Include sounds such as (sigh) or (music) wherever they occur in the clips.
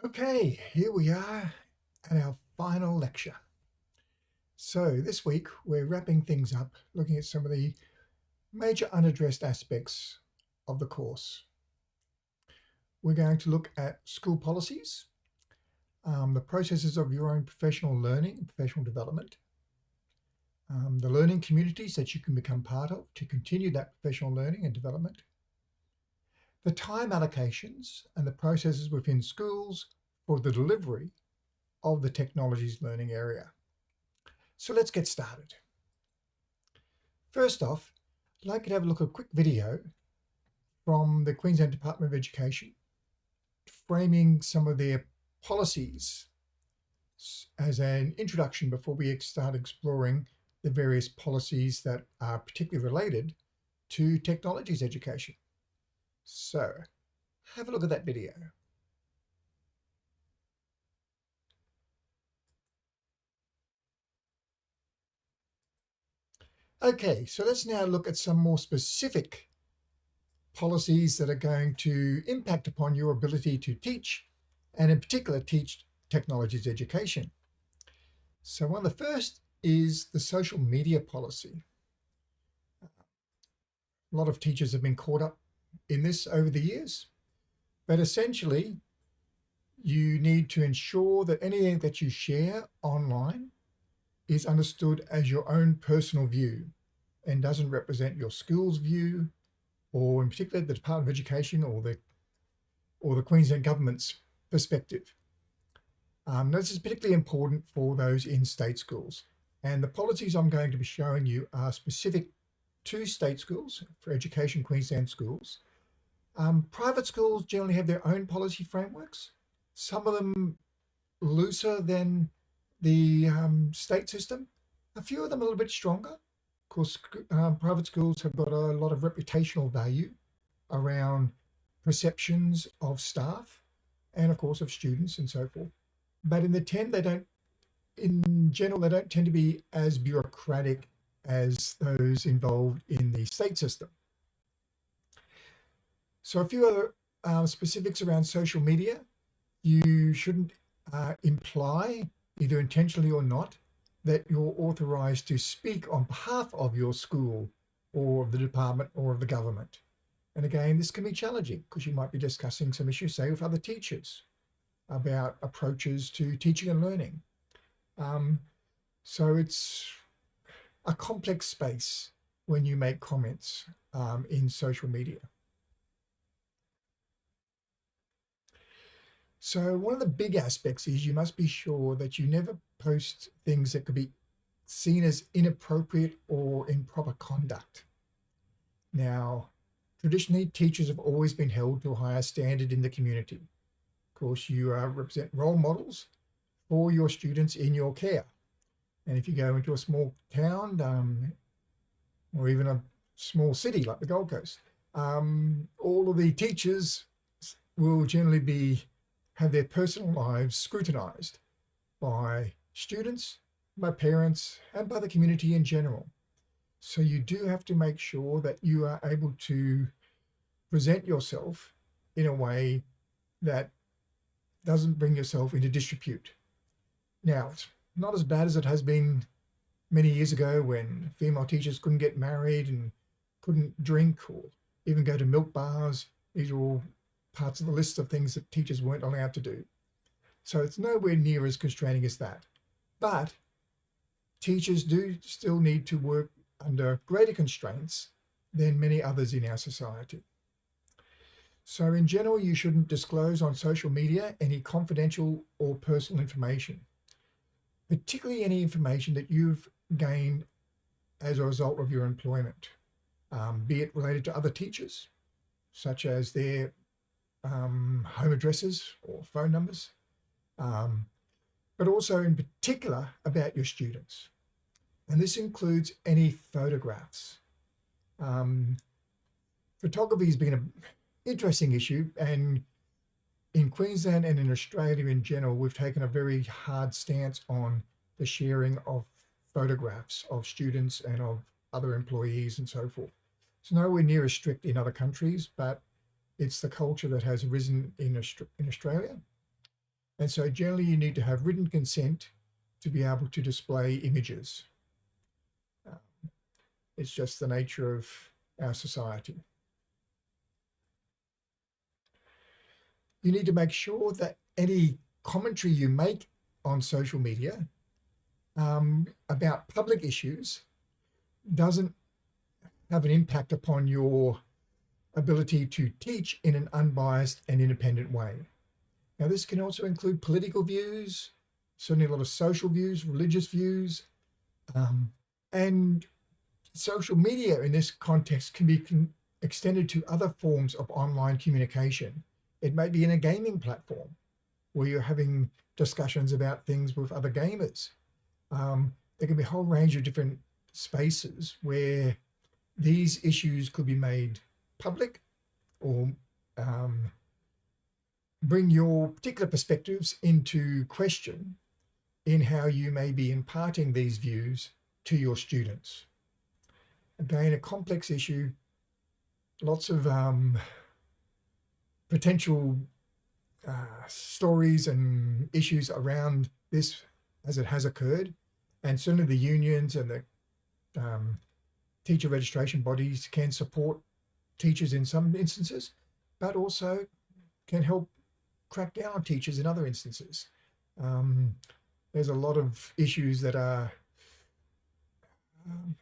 Okay, here we are at our final lecture. So this week we're wrapping things up, looking at some of the major unaddressed aspects of the course. We're going to look at school policies, um, the processes of your own professional learning, and professional development, um, the learning communities that you can become part of to continue that professional learning and development, the time allocations and the processes within schools for the delivery of the technologies learning area. So let's get started. First off, I'd like you to have a look at a quick video from the Queensland Department of Education framing some of their policies as an introduction before we start exploring the various policies that are particularly related to technologies education. So have a look at that video. Okay, so let's now look at some more specific policies that are going to impact upon your ability to teach, and in particular, teach technologies education. So one of the first is the social media policy. A lot of teachers have been caught up in this over the years. But essentially, you need to ensure that anything that you share online is understood as your own personal view and doesn't represent your school's view or in particular the Department of Education or the or the Queensland government's perspective. Um, this is particularly important for those in state schools. And the policies I'm going to be showing you are specific to state schools for Education Queensland schools um, private schools generally have their own policy frameworks, some of them looser than the um, state system, a few of them a little bit stronger. Of course, um, private schools have got a lot of reputational value around perceptions of staff and of course of students and so forth. But in the 10, they don't, in general, they don't tend to be as bureaucratic as those involved in the state system. So a few other uh, specifics around social media. You shouldn't uh, imply, either intentionally or not, that you're authorized to speak on behalf of your school or of the department or of the government. And again, this can be challenging because you might be discussing some issues, say, with other teachers about approaches to teaching and learning. Um, so it's a complex space when you make comments um, in social media. So one of the big aspects is you must be sure that you never post things that could be seen as inappropriate or improper conduct. Now, traditionally, teachers have always been held to a higher standard in the community. Of course, you uh, represent role models for your students in your care. And if you go into a small town um, or even a small city like the Gold Coast, um, all of the teachers will generally be have their personal lives scrutinized by students, by parents, and by the community in general. So you do have to make sure that you are able to present yourself in a way that doesn't bring yourself into disrepute. Now, it's not as bad as it has been many years ago when female teachers couldn't get married and couldn't drink or even go to milk bars. These are all parts of the list of things that teachers weren't allowed to do. So it's nowhere near as constraining as that. But teachers do still need to work under greater constraints than many others in our society. So in general, you shouldn't disclose on social media any confidential or personal information, particularly any information that you've gained as a result of your employment, um, be it related to other teachers, such as their um, home addresses or phone numbers, um, but also in particular about your students. And this includes any photographs. Um, photography has been an interesting issue and in Queensland and in Australia in general, we've taken a very hard stance on the sharing of photographs of students and of other employees and so forth. It's nowhere near as strict in other countries, but it's the culture that has arisen in, in Australia. And so generally you need to have written consent to be able to display images. Um, it's just the nature of our society. You need to make sure that any commentary you make on social media um, about public issues doesn't have an impact upon your ability to teach in an unbiased and independent way. Now, this can also include political views, certainly a lot of social views, religious views, um, and social media in this context can be con extended to other forms of online communication. It may be in a gaming platform where you're having discussions about things with other gamers. Um, there can be a whole range of different spaces where these issues could be made public or um, bring your particular perspectives into question in how you may be imparting these views to your students. Again, a complex issue, lots of um, potential uh, stories and issues around this as it has occurred. And certainly the unions and the um, teacher registration bodies can support teachers in some instances, but also can help crack down on teachers in other instances. Um, there's a lot of issues that are um,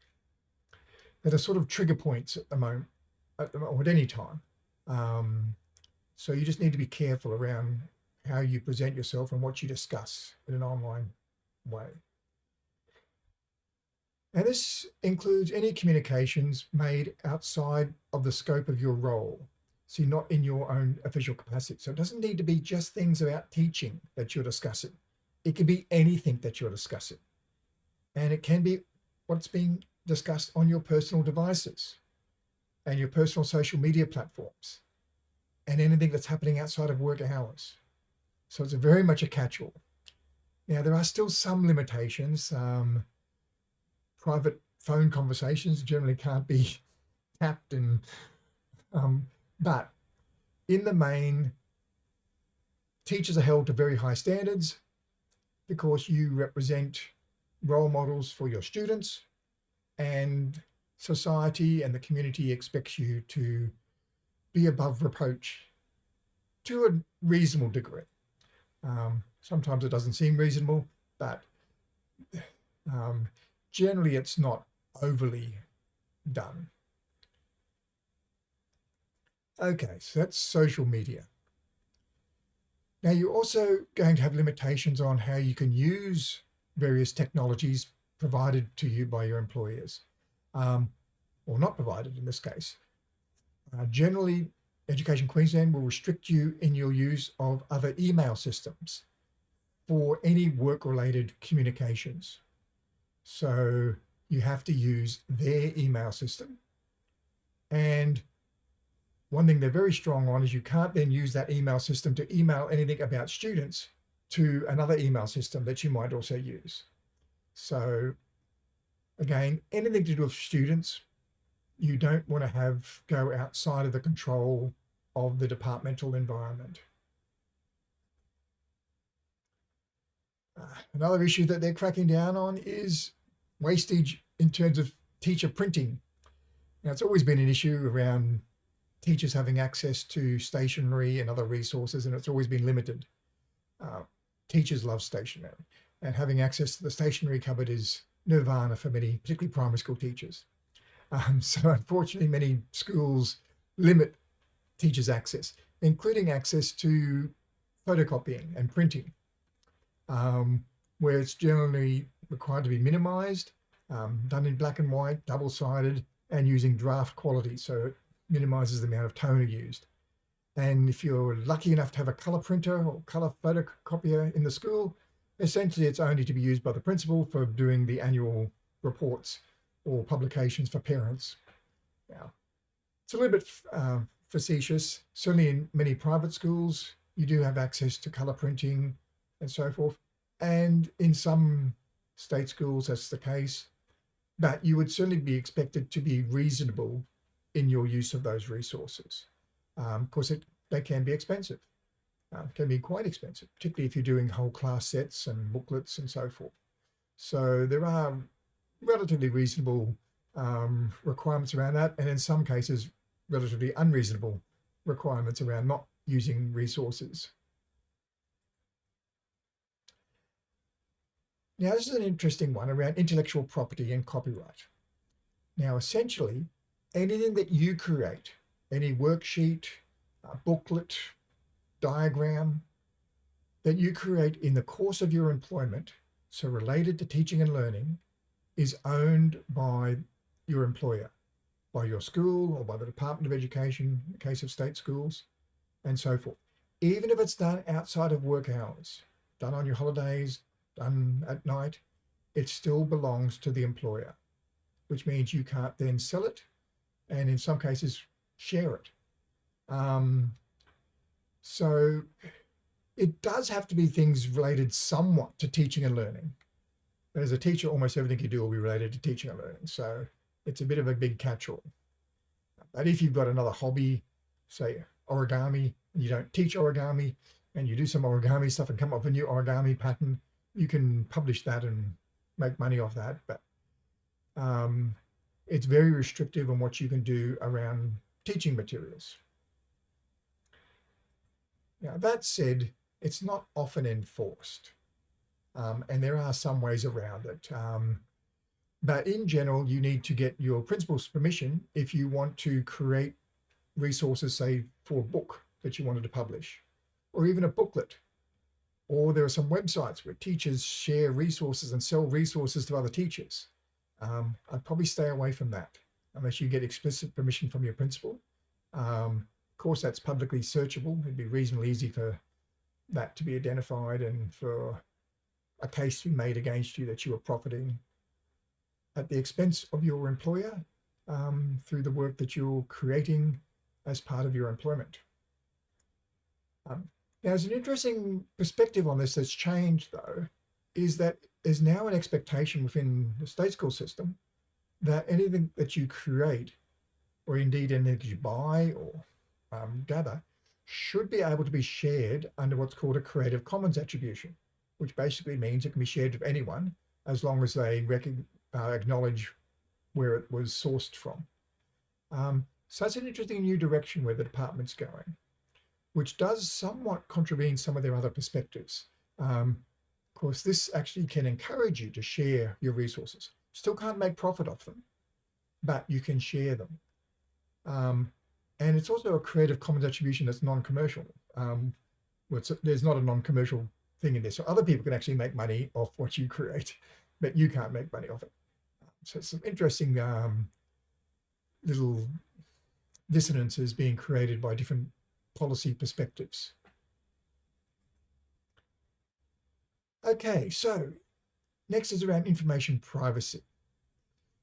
that are sort of trigger points at the moment, at, the, or at any time. Um, so you just need to be careful around how you present yourself and what you discuss in an online way. And this includes any communications made outside of the scope of your role. So you're not in your own official capacity. So it doesn't need to be just things about teaching that you're discussing. It can be anything that you're discussing. And it can be what's being discussed on your personal devices and your personal social media platforms and anything that's happening outside of work hours. So it's very much a catch-all. Now, there are still some limitations. Um, private phone conversations generally can't be (laughs) tapped and um, but in the main teachers are held to very high standards because you represent role models for your students and society and the community expects you to be above reproach to a reasonable degree. Um, sometimes it doesn't seem reasonable, but um, generally it's not overly done. Okay, so that's social media. Now you're also going to have limitations on how you can use various technologies provided to you by your employers, um, or not provided in this case. Uh, generally, Education Queensland will restrict you in your use of other email systems for any work-related communications. So you have to use their email system. And one thing they're very strong on is you can't then use that email system to email anything about students to another email system that you might also use. So again, anything to do with students, you don't want to have go outside of the control of the departmental environment. Uh, another issue that they're cracking down on is wastage in terms of teacher printing. Now, it's always been an issue around teachers having access to stationery and other resources, and it's always been limited. Uh, teachers love stationery, and having access to the stationery cupboard is nirvana for many, particularly primary school teachers. Um, (laughs) so unfortunately, many schools limit teachers' access, including access to photocopying and printing, um, where it's generally required to be minimized, um, done in black and white, double-sided, and using draft quality, so it minimizes the amount of toner used. And if you're lucky enough to have a color printer or color photocopier in the school, essentially it's only to be used by the principal for doing the annual reports or publications for parents. Now, it's a little bit uh, facetious. Certainly in many private schools, you do have access to color printing and so forth. And in some state schools, that's the case. But you would certainly be expected to be reasonable in your use of those resources. Um, of course, it, they can be expensive. uh, can be quite expensive, particularly if you're doing whole class sets and booklets and so forth. So there are relatively reasonable um, requirements around that, and in some cases, relatively unreasonable requirements around not using resources. Now, this is an interesting one around intellectual property and copyright. Now, essentially, anything that you create, any worksheet, booklet, diagram that you create in the course of your employment, so related to teaching and learning, is owned by your employer, by your school or by the Department of Education, in the case of state schools, and so forth. Even if it's done outside of work hours, done on your holidays, done at night, it still belongs to the employer, which means you can't then sell it and in some cases share it. Um, so it does have to be things related somewhat to teaching and learning. But as a teacher, almost everything you do will be related to teaching and learning. So it's a bit of a big catch-all. But if you've got another hobby, say origami, and you don't teach origami, and you do some origami stuff and come up with a new origami pattern, you can publish that and make money off that. But um, it's very restrictive on what you can do around teaching materials. Now, that said, it's not often enforced. Um, and there are some ways around it. Um, but in general, you need to get your principal's permission if you want to create resources, say, for a book that you wanted to publish, or even a booklet. Or there are some websites where teachers share resources and sell resources to other teachers. Um, I'd probably stay away from that unless you get explicit permission from your principal. Um, of course, that's publicly searchable. It'd be reasonably easy for that to be identified and for a case to be made against you that you are profiting at the expense of your employer um, through the work that you're creating as part of your employment. Um, now, there's an interesting perspective on this that's changed, though, is that there's now an expectation within the state school system that anything that you create, or indeed anything that you buy or um, gather, should be able to be shared under what's called a Creative Commons attribution, which basically means it can be shared with anyone as long as they uh, acknowledge where it was sourced from. Um, so that's an interesting new direction where the department's going, which does somewhat contravene some of their other perspectives. Um, of course, this actually can encourage you to share your resources. Still can't make profit off them, but you can share them. Um, and it's also a Creative Commons attribution that's non-commercial. Um, there's not a non-commercial thing in this. So other people can actually make money off what you create, but you can't make money off it. So some interesting um, little dissonances being created by different policy perspectives. Okay, so next is around information privacy.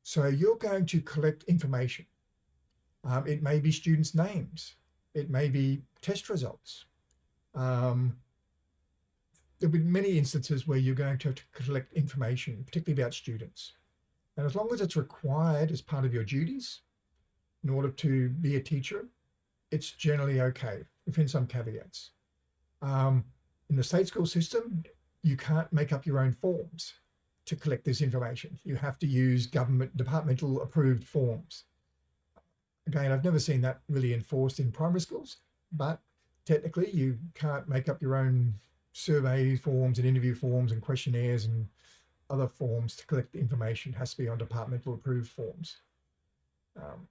So you're going to collect information um, it may be students' names. It may be test results. Um, there'll be many instances where you're going to have to collect information, particularly about students. And as long as it's required as part of your duties in order to be a teacher, it's generally okay, within some caveats. Um, in the state school system, you can't make up your own forms to collect this information. You have to use government departmental approved forms. Again, I've never seen that really enforced in primary schools, but technically you can't make up your own survey forms and interview forms and questionnaires and other forms to collect the information. It has to be on departmental approved forms. Um,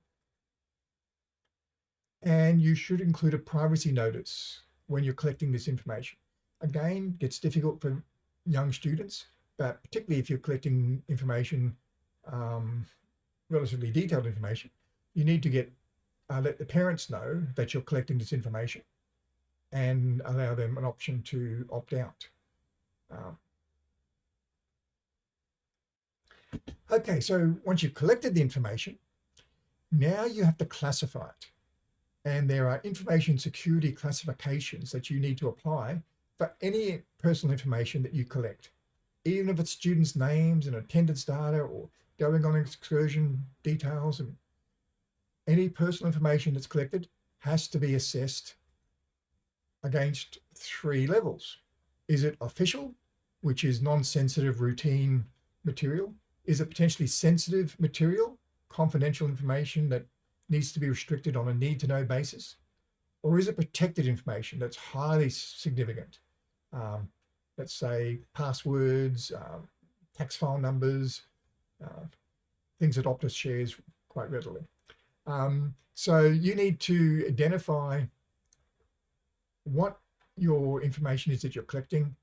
and you should include a privacy notice when you're collecting this information. Again, gets difficult for young students, but particularly if you're collecting information, um, relatively detailed information, you need to get uh, let the parents know that you're collecting this information and allow them an option to opt out. Um, okay, so once you've collected the information, now you have to classify it. And there are information security classifications that you need to apply for any personal information that you collect, even if it's students' names and attendance data or going on excursion details and any personal information that's collected has to be assessed against three levels. Is it official, which is non-sensitive routine material? Is it potentially sensitive material, confidential information that needs to be restricted on a need to know basis? Or is it protected information that's highly significant? Um, let's say passwords, uh, tax file numbers, uh, things that Optus shares quite readily. Um, so you need to identify what your information is that you're collecting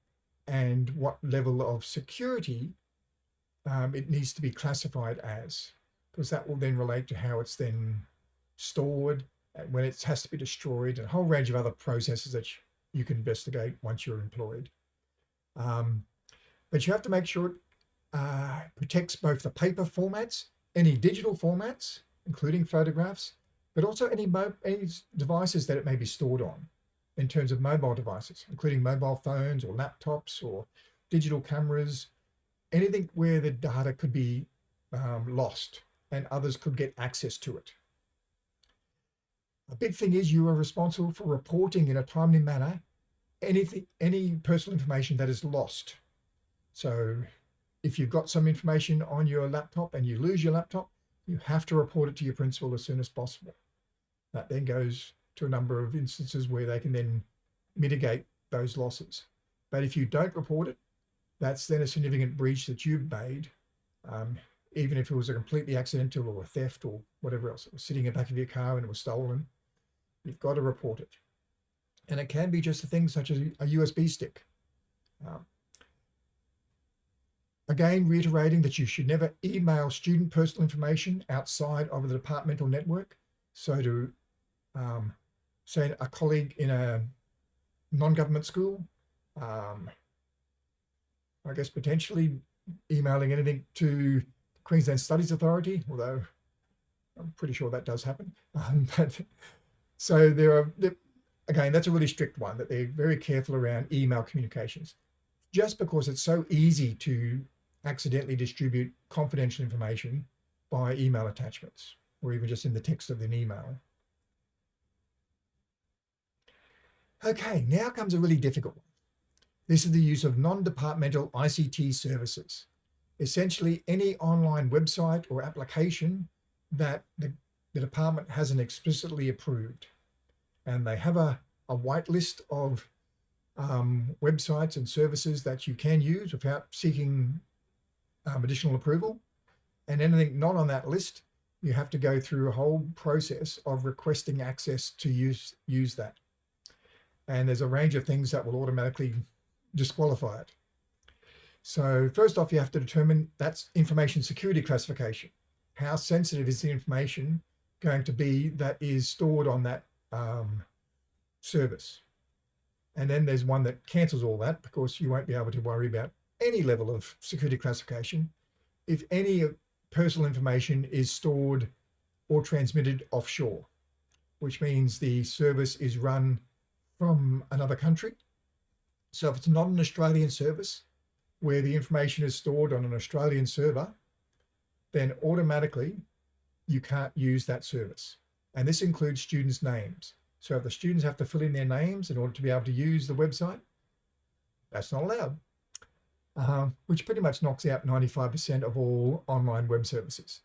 and what level of security um, it needs to be classified as, because that will then relate to how it's then stored, and when it has to be destroyed, and a whole range of other processes that you can investigate once you're employed. Um, but you have to make sure it uh, protects both the paper formats, any digital formats, including photographs, but also any, any devices that it may be stored on in terms of mobile devices, including mobile phones or laptops or digital cameras, anything where the data could be um, lost and others could get access to it. A big thing is you are responsible for reporting in a timely manner anything, any personal information that is lost. So if you've got some information on your laptop and you lose your laptop, you have to report it to your principal as soon as possible. That then goes to a number of instances where they can then mitigate those losses. But if you don't report it, that's then a significant breach that you've made, um, even if it was a completely accidental or a theft or whatever else. It was sitting in the back of your car and it was stolen. You've got to report it. And it can be just a thing such as a USB stick. Um, again, reiterating that you should never email student personal information outside of the departmental network. So to um, say a colleague in a non-government school, um, I guess potentially emailing anything to Queensland Studies Authority, although I'm pretty sure that does happen. (laughs) Um, but so there are, again, that's a really strict one that they're very careful around email communications. Just because it's so easy to accidentally distribute confidential information by email attachments or even just in the text of an email. Okay, now comes a really difficult one. This is the use of non-departmental ICT services. Essentially any online website or application that the, the department hasn't explicitly approved. And they have a, a white list of um, websites and services that you can use without seeking um, additional approval. And anything not on that list, you have to go through a whole process of requesting access to use, use that. And there's a range of things that will automatically disqualify it. So first off, you have to determine that's information security classification. How sensitive is the information going to be that is stored on that um, service? And then there's one that cancels all that because you won't be able to worry about any level of security classification if any personal information is stored or transmitted offshore, which means the service is run from another country. So if it's not an Australian service where the information is stored on an Australian server, then automatically you can't use that service. And this includes students' names. So if the students have to fill in their names in order to be able to use the website, that's not allowed, uh, which pretty much knocks out 95% of all online web services.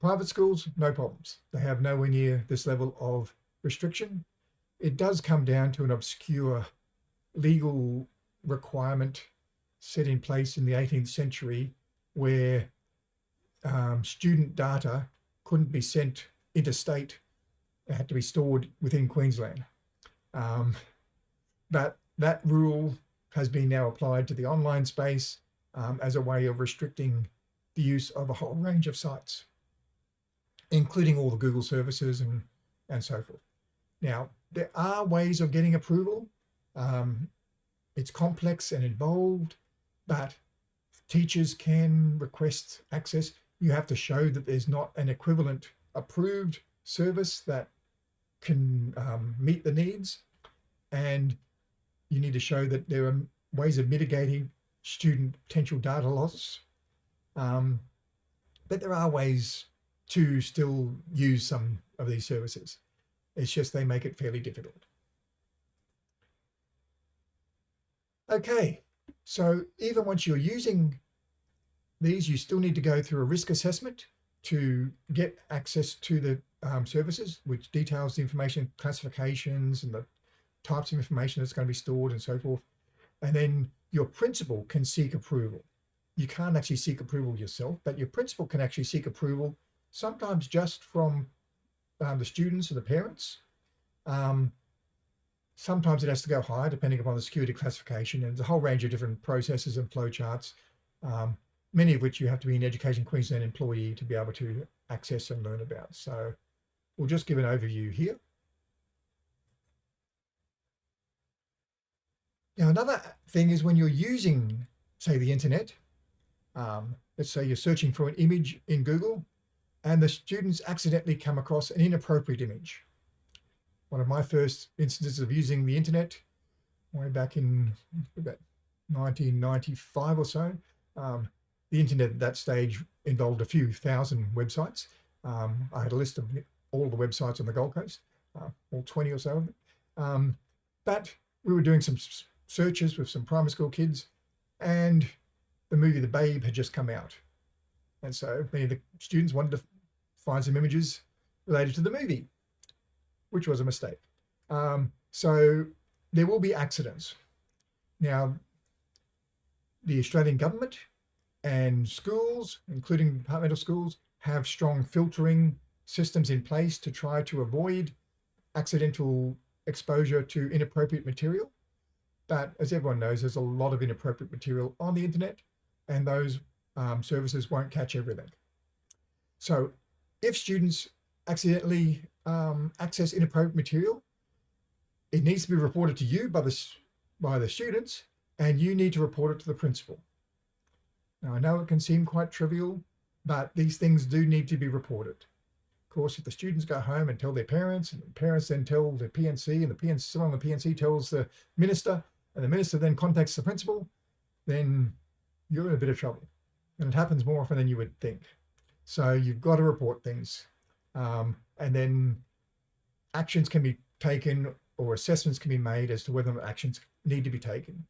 Private schools, no problems. They have nowhere near this level of restriction it does come down to an obscure legal requirement set in place in the 18th century where um, student data couldn't be sent interstate. Had to be stored within Queensland. Um, but that rule has been now applied to the online space um, as a way of restricting the use of a whole range of sites, including all the Google services and, and so forth. Now, there are ways of getting approval. Um, it's complex and involved, but teachers can request access. You have to show that there's not an equivalent approved service that can um, meet the needs. And you need to show that there are ways of mitigating student potential data loss. Um, but there are ways to still use some of these services. It's just they make it fairly difficult. Okay, so even once you're using these, you still need to go through a risk assessment to get access to the um, services, which details the information classifications and the types of information that's going to be stored and so forth. And then your principal can seek approval. You can't actually seek approval yourself, but your principal can actually seek approval, sometimes just from um, the students or the parents. Um, sometimes it has to go higher depending upon the security classification and there's a whole range of different processes and flowcharts, um, many of which you have to be an Education Queensland employee to be able to access and learn about. So we'll just give an overview here. Now, another thing is when you're using, say, the internet, um, let's say you're searching for an image in Google and the students accidentally come across an inappropriate image. One of my first instances of using the internet way back in about 1995 or so, um, the internet at that stage involved a few thousand websites. Um, I had a list of all the websites on the Gold Coast, uh, all 20 or so. Um, but we were doing some searches with some primary school kids and the movie The Babe had just come out. And so many of the students wanted to find some images related to the movie, which was a mistake. Um, so there will be accidents. Now, the Australian government and schools, including departmental schools, have strong filtering systems in place to try to avoid accidental exposure to inappropriate material. But as everyone knows, there's a lot of inappropriate material on the internet and those um, services won't catch everything. So if students accidentally um, access inappropriate material, it needs to be reported to you by the, by the students and you need to report it to the principal. Now I know it can seem quite trivial, but these things do need to be reported. Of course, if the students go home and tell their parents and the parents then tell the P&C and the P&C, someone on the P&C tells the minister and the minister then contacts the principal, then you're in a bit of trouble. And it happens more often than you would think. So you've got to report things. Um, and then actions can be taken or assessments can be made as to whether actions need to be taken.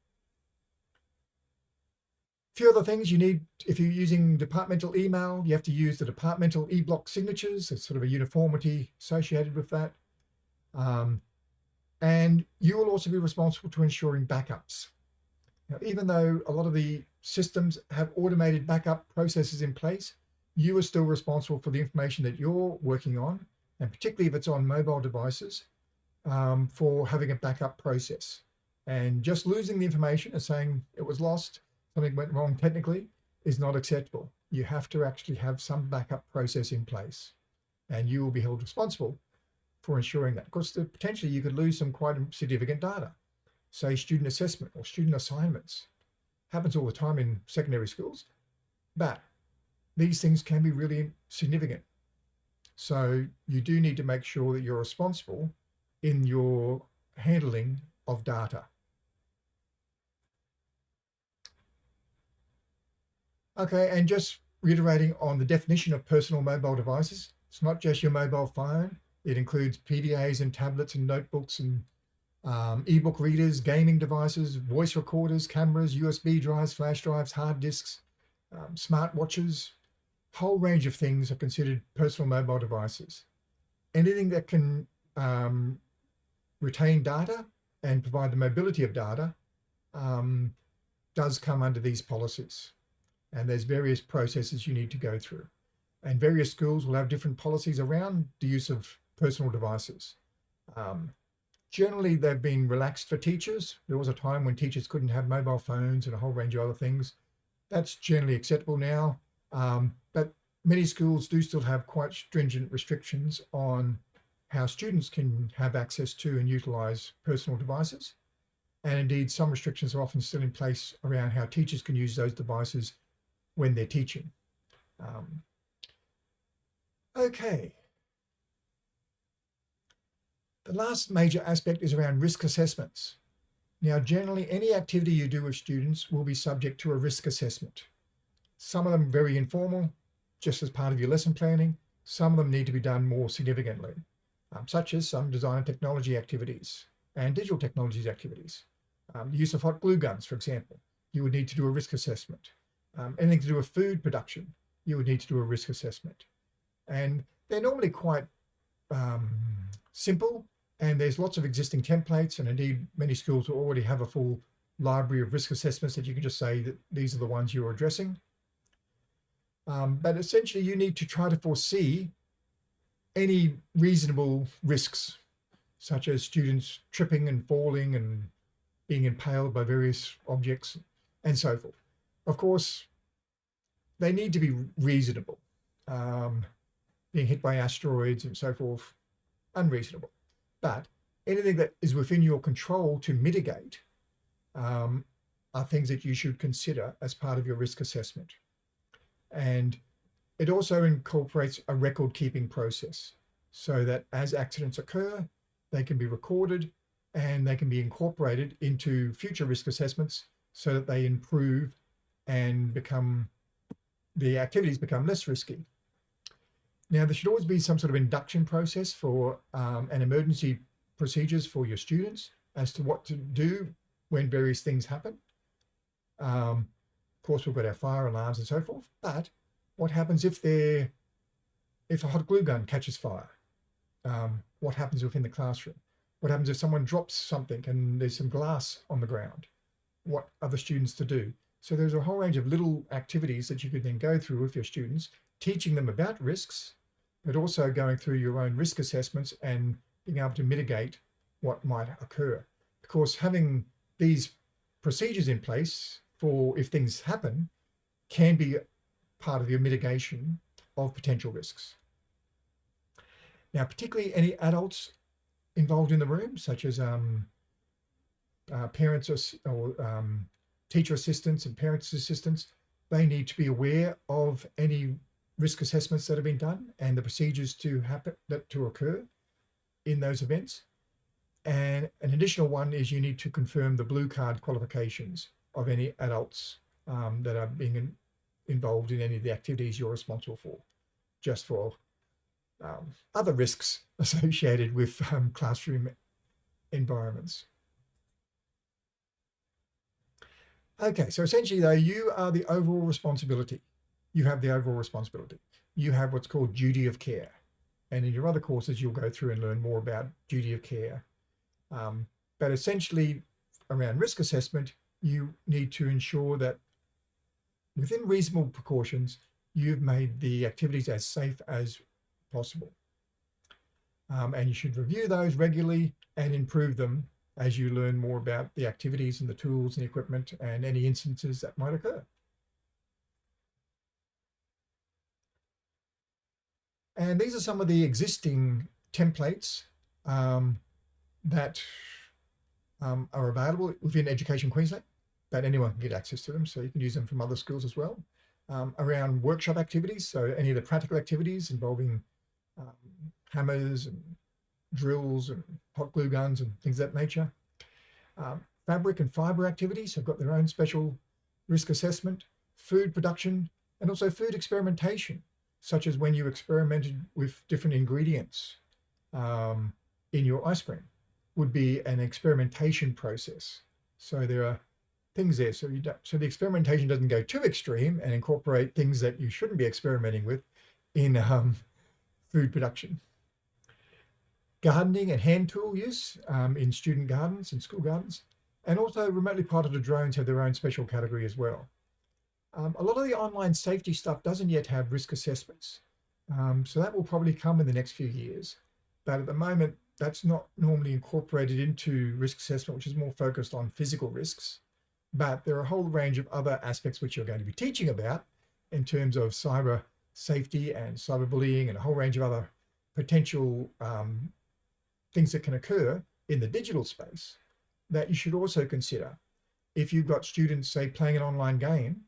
Few other things you need, if you're using departmental email, you have to use the departmental e-block signatures. It's sort of a uniformity associated with that. Um, and you will also be responsible to ensuring backups. Now, even though a lot of the systems have automated backup processes in place, you are still responsible for the information that you're working on, and particularly if it's on mobile devices, um, for having a backup process. And just losing the information and saying it was lost, something went wrong technically, is not acceptable. You have to actually have some backup process in place, and you will be held responsible for ensuring that. Because potentially you could lose some quite significant data, say student assessment or student assignments, happens all the time in secondary schools, but these things can be really significant. So you do need to make sure that you're responsible in your handling of data. Okay, and just reiterating on the definition of personal mobile devices, it's not just your mobile phone. It includes PDAs and tablets and notebooks and um, ebook readers, gaming devices, voice recorders, cameras, USB drives, flash drives, hard disks, um, whole range of things are considered personal mobile devices. Anything that can um, retain data and provide the mobility of data um, does come under these policies. And there's various processes you need to go through. And various schools will have different policies around the use of personal devices. Um, Generally, they've been relaxed for teachers. There was a time when teachers couldn't have mobile phones and a whole range of other things. That's generally acceptable now. Um, but many schools do still have quite stringent restrictions on how students can have access to and utilize personal devices. And indeed, some restrictions are often still in place around how teachers can use those devices when they're teaching. Um, okay, the last major aspect is around risk assessments. Now, generally, any activity you do with students will be subject to a risk assessment. Some of them very informal, just as part of your lesson planning. Some of them need to be done more significantly, um, such as some design and technology activities and digital technologies activities. Um, the use of hot glue guns, for example, you would need to do a risk assessment. Um, anything to do with food production, you would need to do a risk assessment. And they're normally quite um, simple and there's lots of existing templates and indeed many schools will already have a full library of risk assessments that you can just say that these are the ones you're addressing. Um, but essentially you need to try to foresee any reasonable risks, such as students tripping and falling and being impaled by various objects and so forth. Of course, they need to be reasonable. Um, being hit by asteroids and so forth, unreasonable. But anything that is within your control to mitigate um, are things that you should consider as part of your risk assessment. And it also incorporates a record keeping process so that as accidents occur, they can be recorded and they can be incorporated into future risk assessments so that they improve and become, the activities become less risky. Now, there should always be some sort of induction process for um, an emergency procedures for your students as to what to do when various things happen. Um, of course, we've got our fire alarms and so forth, but what happens if they're, if a hot glue gun catches fire? Um, what happens within the classroom? What happens if someone drops something and there's some glass on the ground? What are the students to do? So there's a whole range of little activities that you could then go through with your students, teaching them about risks, but also going through your own risk assessments and being able to mitigate what might occur. Of course, having these procedures in place for if things happen can be part of your mitigation of potential risks. Now, particularly any adults involved in the room, such as um, uh, parents or, or um, teacher assistants and parents assistants, they need to be aware of any risk assessments that have been done and the procedures to happen that to occur in those events. And an additional one is you need to confirm the blue card qualifications of any adults um, that are being in, involved in any of the activities you're responsible for, just for um, other risks (laughs) associated with um, classroom environments. Okay, so essentially though, you are the overall responsibility. You have the overall responsibility. You have what's called duty of care. And in your other courses, you'll go through and learn more about duty of care. Um, but essentially around risk assessment, you need to ensure that within reasonable precautions, you've made the activities as safe as possible. Um, and you should review those regularly and improve them as you learn more about the activities and the tools and the equipment and any instances that might occur. And these are some of the existing templates um, that um, are available within Education Queensland, but anyone can get access to them. So you can use them from other schools as well. Um, around workshop activities, so any of the practical activities involving um, hammers and drills and hot glue guns and things of that nature. Um, fabric and fiber activities have got their own special risk assessment, food production, and also food experimentation, such as when you experimented with different ingredients um, in your ice cream would be an experimentation process. So there are things there. So, you so the experimentation doesn't go too extreme and incorporate things that you shouldn't be experimenting with in um, food production gardening and hand tool use um, in student gardens and school gardens, and also remotely piloted drones have their own special category as well. Um, a lot of the online safety stuff doesn't yet have risk assessments. Um, so that will probably come in the next few years. But at the moment, that's not normally incorporated into risk assessment, which is more focused on physical risks. But there are a whole range of other aspects which you're going to be teaching about in terms of cyber safety and cyberbullying and a whole range of other potential um, things that can occur in the digital space that you should also consider. If you've got students, say, playing an online game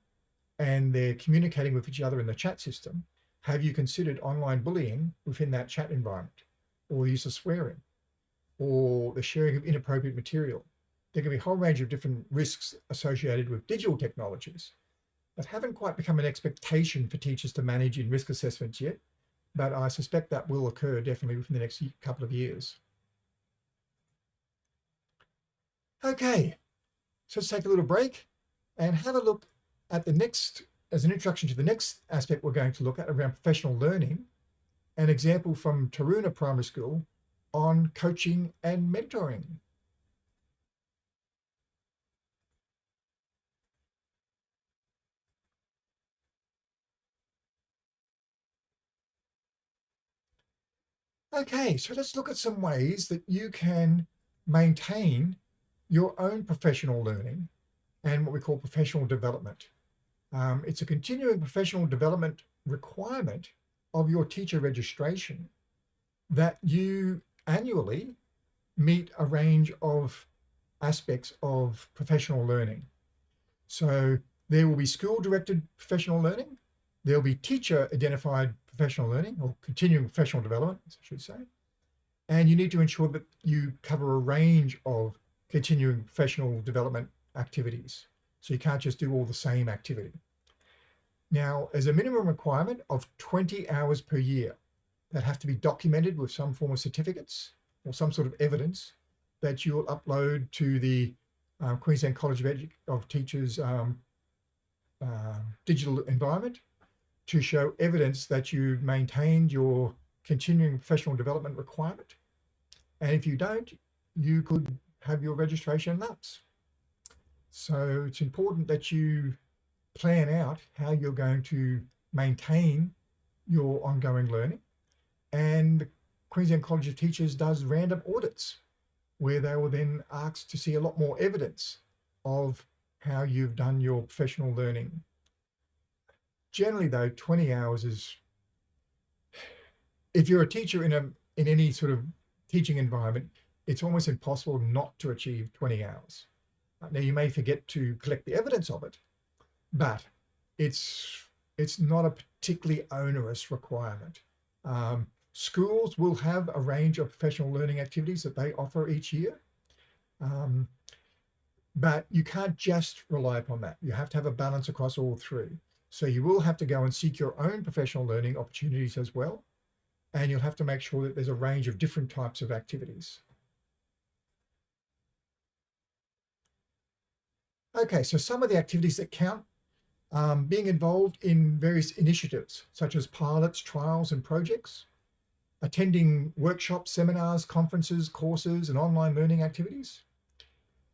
and they're communicating with each other in the chat system, have you considered online bullying within that chat environment or the use of swearing or the sharing of inappropriate material? There can be a whole range of different risks associated with digital technologies that haven't quite become an expectation for teachers to manage in risk assessments yet, but I suspect that will occur definitely within the next couple of years. Okay, So let's take a little break and have a look at the next, as an introduction to the next aspect we're going to look at around professional learning, an example from Taruna Primary School on coaching and mentoring. Okay, so let's look at some ways that you can maintain your own professional learning and what we call professional development. Um, it's a continuing professional development requirement of your teacher registration that you annually meet a range of aspects of professional learning. So there will be school directed professional learning. There'll be teacher identified professional learning or continuing professional development, I should say. And you need to ensure that you cover a range of continuing professional development activities. So you can't just do all the same activity. Now, as a minimum requirement of 20 hours per year that have to be documented with some form of certificates or some sort of evidence that you'll upload to the uh, Queensland College of, Edu of Teachers um, uh, digital environment to show evidence that you maintained your continuing professional development requirement. And if you don't, you could have your registration lapse. So it's important that you plan out how you're going to maintain your ongoing learning. And the Queensland College of Teachers does random audits where they will then ask to see a lot more evidence of how you've done your professional learning generally though 20 hours is if you're a teacher in a in any sort of teaching environment it's almost impossible not to achieve 20 hours now you may forget to collect the evidence of it but it's it's not a particularly onerous requirement um, schools will have a range of professional learning activities that they offer each year um, but you can't just rely upon that you have to have a balance across all three so you will have to go and seek your own professional learning opportunities as well. And you'll have to make sure that there's a range of different types of activities. Okay, so some of the activities that count, um, being involved in various initiatives, such as pilots, trials, and projects, attending workshops, seminars, conferences, courses, and online learning activities,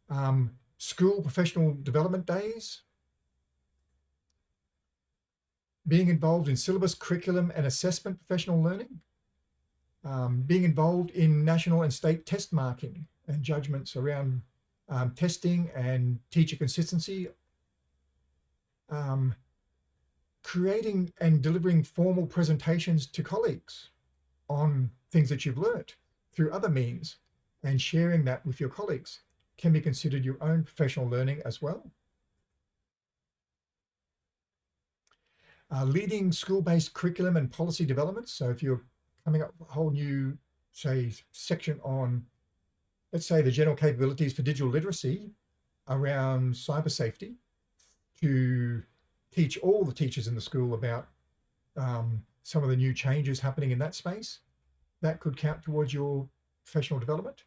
um, school professional development days, being involved in syllabus, curriculum and assessment professional learning, um, being involved in national and state test marking and judgments around um, testing and teacher consistency, um, creating and delivering formal presentations to colleagues on things that you've learnt through other means and sharing that with your colleagues can be considered your own professional learning as well. uh, leading school-based curriculum and policy development. So if you're coming up with a whole new, say, section on, let's say, the general capabilities for digital literacy around cyber safety to teach all the teachers in the school about um, some of the new changes happening in that space, that could count towards your professional development.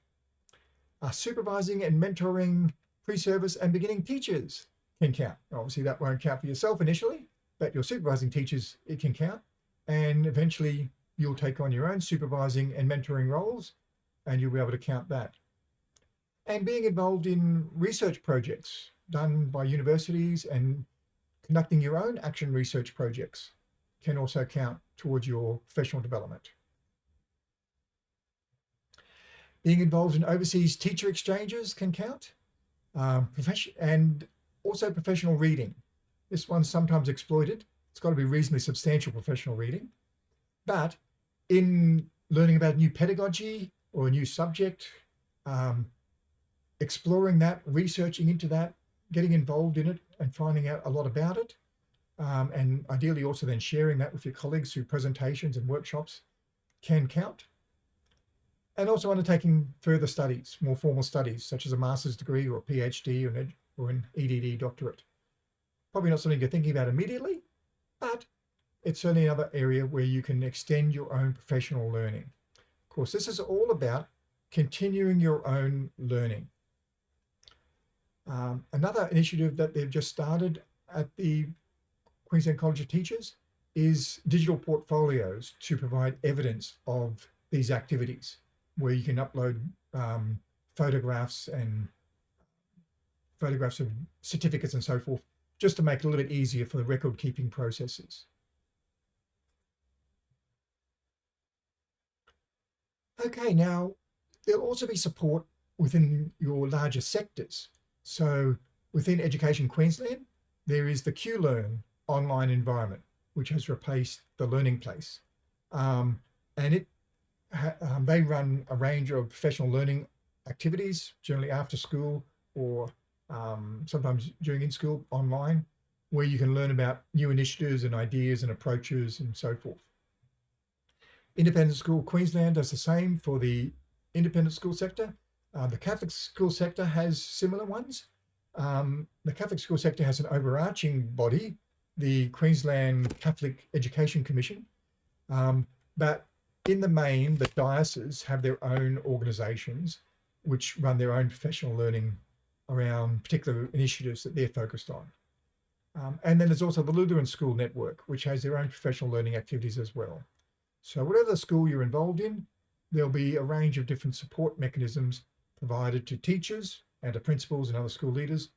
Uh, supervising and mentoring pre-service and beginning teachers can count. Obviously, that won't count for yourself initially, but your supervising teachers, it can count. And eventually you'll take on your own supervising and mentoring roles and you'll be able to count that. And being involved in research projects done by universities and conducting your own action research projects can also count towards your professional development. Being involved in overseas teacher exchanges can count. Um, and also professional reading. This one's sometimes exploited. It's got to be reasonably substantial professional reading. But in learning about new pedagogy or a new subject, um, exploring that, researching into that, getting involved in it and finding out a lot about it. Um, and ideally also then sharing that with your colleagues through presentations and workshops can count. And also undertaking further studies, more formal studies, such as a master's degree or a PhD or an, or an EDD doctorate. Probably not something you're thinking about immediately, but it's certainly another area where you can extend your own professional learning. Of course, this is all about continuing your own learning. Um, another initiative that they've just started at the Queensland College of Teachers is digital portfolios to provide evidence of these activities where you can upload um, photographs and photographs of certificates and so forth, just to make it a little bit easier for the record keeping processes. Okay, now there'll also be support within your larger sectors. So within Education Queensland, there is the QLearn online environment, which has replaced the Learning Place. Um, and it um, they run a range of professional learning activities, generally after school or um, sometimes during in school online, where you can learn about new initiatives and ideas and approaches and so forth. Independent School Queensland does the same for the independent school sector. Uh, the Catholic school sector has similar ones. Um, the Catholic school sector has an overarching body, the Queensland Catholic Education Commission. Um, but in the main, the dioceses have their own organisations which run their own professional learning around particular initiatives that they're focused on. Um, and then there's also the Lutheran School Network, which has their own professional learning activities as well. So whatever school you're involved in, there'll be a range of different support mechanisms provided to teachers and to principals and other school leaders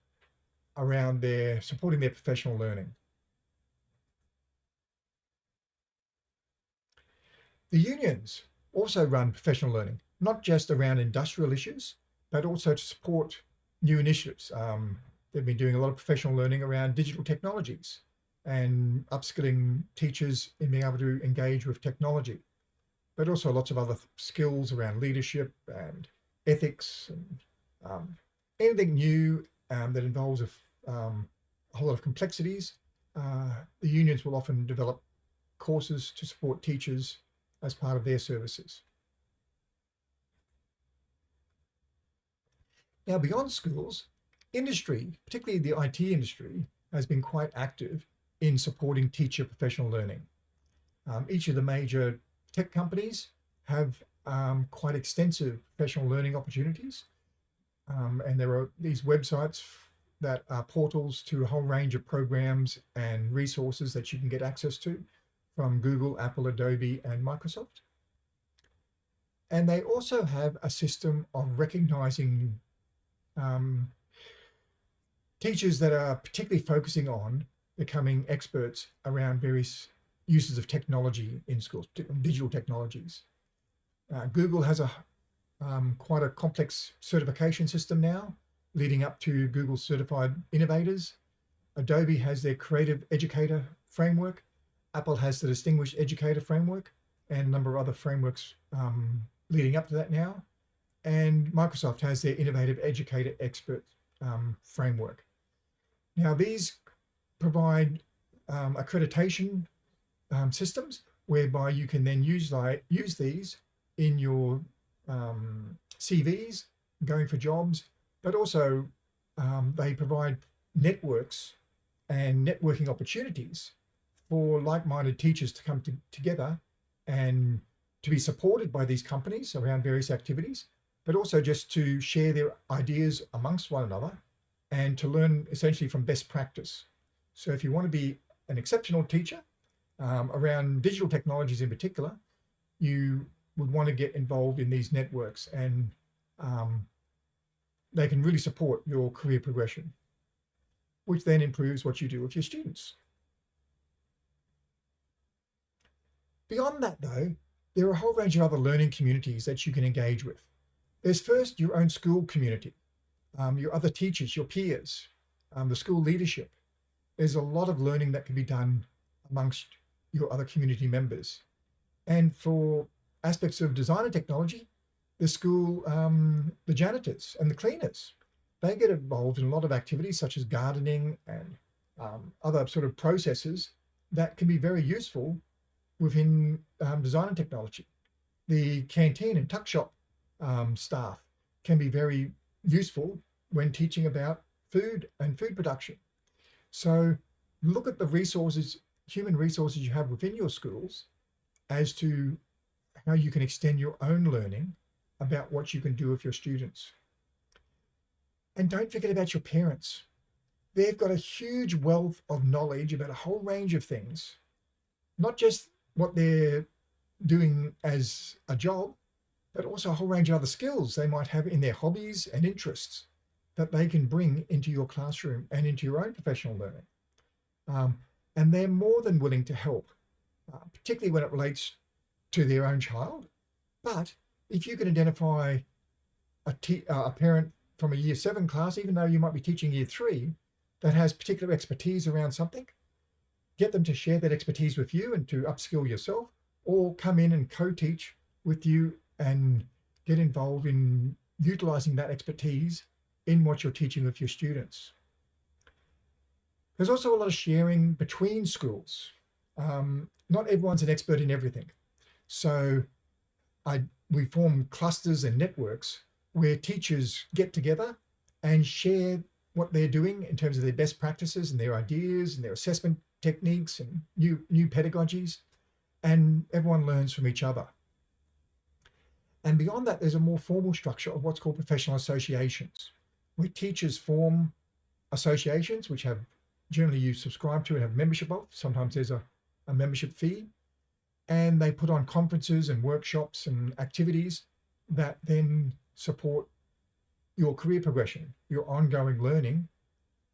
around their supporting their professional learning. The unions also run professional learning, not just around industrial issues, but also to support new initiatives. Um, they've been doing a lot of professional learning around digital technologies and upskilling teachers in being able to engage with technology, but also lots of other skills around leadership and ethics and um, anything new um, that involves a, um, a, whole lot of complexities. Uh, the unions will often develop courses to support teachers as part of their services. Now, beyond schools, industry, particularly the IT industry, has been quite active in supporting teacher professional learning. Um, each of the major tech companies have um, quite extensive professional learning opportunities. Um, and there are these websites that are portals to a whole range of programs and resources that you can get access to from Google, Apple, Adobe, and Microsoft. And they also have a system of recognizing um, teachers that are particularly focusing on becoming experts around various uses of technology in schools, digital technologies. Uh, Google has a um, quite a complex certification system now, leading up to Google Certified Innovators. Adobe has their Creative Educator framework. Apple has the Distinguished Educator framework and a number of other frameworks um, leading up to that now and Microsoft has their Innovative Educator Expert um, framework. Now these provide um, accreditation um, systems whereby you can then use, use these in your um, CVs, going for jobs, but also um, they provide networks and networking opportunities for like-minded teachers to come to, together and to be supported by these companies around various activities but also just to share their ideas amongst one another and to learn essentially from best practice. So if you want to be an exceptional teacher um, around digital technologies in particular, you would want to get involved in these networks and um, they can really support your career progression, which then improves what you do with your students. Beyond that though, there are a whole range of other learning communities that you can engage with. There's first your own school community, um, your other teachers, your peers, um, the school leadership. There's a lot of learning that can be done amongst your other community members. And for aspects of design and technology, the school, um, the janitors and the cleaners, they get involved in a lot of activities such as gardening and um, other sort of processes that can be very useful within um, design and technology. The canteen and tuck shop um, staff can be very useful when teaching about food and food production. So look at the resources, human resources you have within your schools as to how you can extend your own learning about what you can do with your students. And don't forget about your parents. They've got a huge wealth of knowledge about a whole range of things, not just what they're doing as a job, but also a whole range of other skills they might have in their hobbies and interests that they can bring into your classroom and into your own professional learning. Um, and they're more than willing to help, uh, particularly when it relates to their own child. But if you can identify a, uh, a parent from a year seven class, even though you might be teaching year three, that has particular expertise around something, get them to share that expertise with you and to upskill yourself, or come in and co-teach with you and get involved in utilizing that expertise in what you're teaching with your students. There's also a lot of sharing between schools. Um, not everyone's an expert in everything. So I, we form clusters and networks where teachers get together and share what they're doing in terms of their best practices and their ideas and their assessment techniques and new, new pedagogies, and everyone learns from each other. And beyond that, there's a more formal structure of what's called professional associations, where teachers form associations, which have generally you subscribe to and have membership of. Sometimes there's a, a membership fee. And they put on conferences and workshops and activities that then support your career progression, your ongoing learning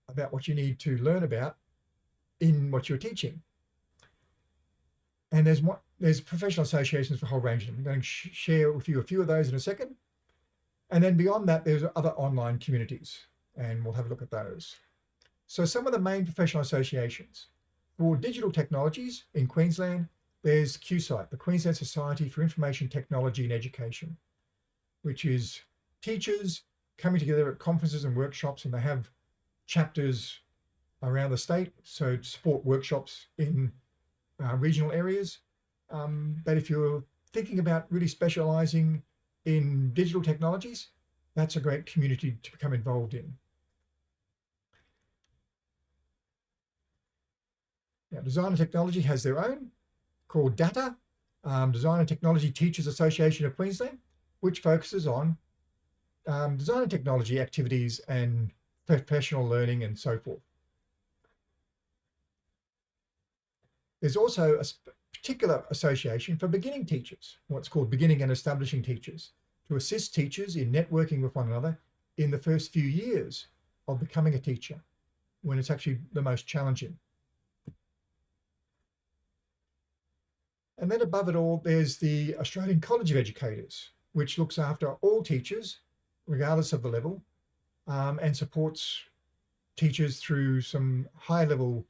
about what you need to learn about in what you're teaching. And there's there's professional associations for a whole range of them. I'm going to sh share with you a few of those in a second. And then beyond that, there's other online communities, and we'll have a look at those. So some of the main professional associations. For digital technologies in Queensland, there's QSITE, the Queensland Society for Information Technology and Education, which is teachers coming together at conferences and workshops, and they have chapters around the state, so support workshops in uh, regional areas. Um, but if you're thinking about really specializing in digital technologies, that's a great community to become involved in. Now, Design and Technology has their own called DATA, um, Design and Technology Teachers Association of Queensland, which focuses on um, design and technology activities and professional learning and so forth. There's also a particular association for beginning teachers, what's called beginning and establishing teachers, to assist teachers in networking with one another in the first few years of becoming a teacher, when it's actually the most challenging. And then above it all, there's the Australian College of Educators, which looks after all teachers, regardless of the level, um, and supports teachers through some high level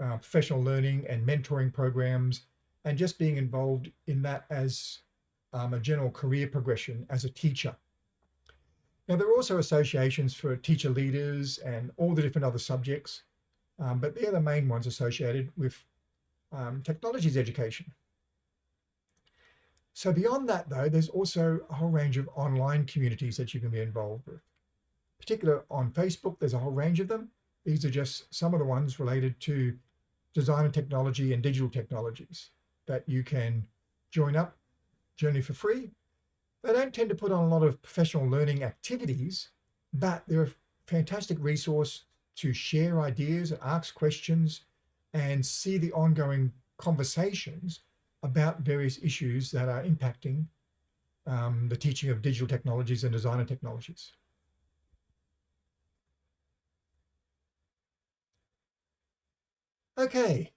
uh, professional learning and mentoring programs, and just being involved in that as um, a general career progression as a teacher. Now, there are also associations for teacher leaders and all the different other subjects, um, but they're the main ones associated with um, technologies education. So beyond that, though, there's also a whole range of online communities that you can be involved with. Particular on Facebook, there's a whole range of them. These are just some of the ones related to design and technology and digital technologies that you can join up generally for free. They don't tend to put on a lot of professional learning activities, but they're a fantastic resource to share ideas and ask questions and see the ongoing conversations about various issues that are impacting um, the teaching of digital technologies and designer technologies. Okay,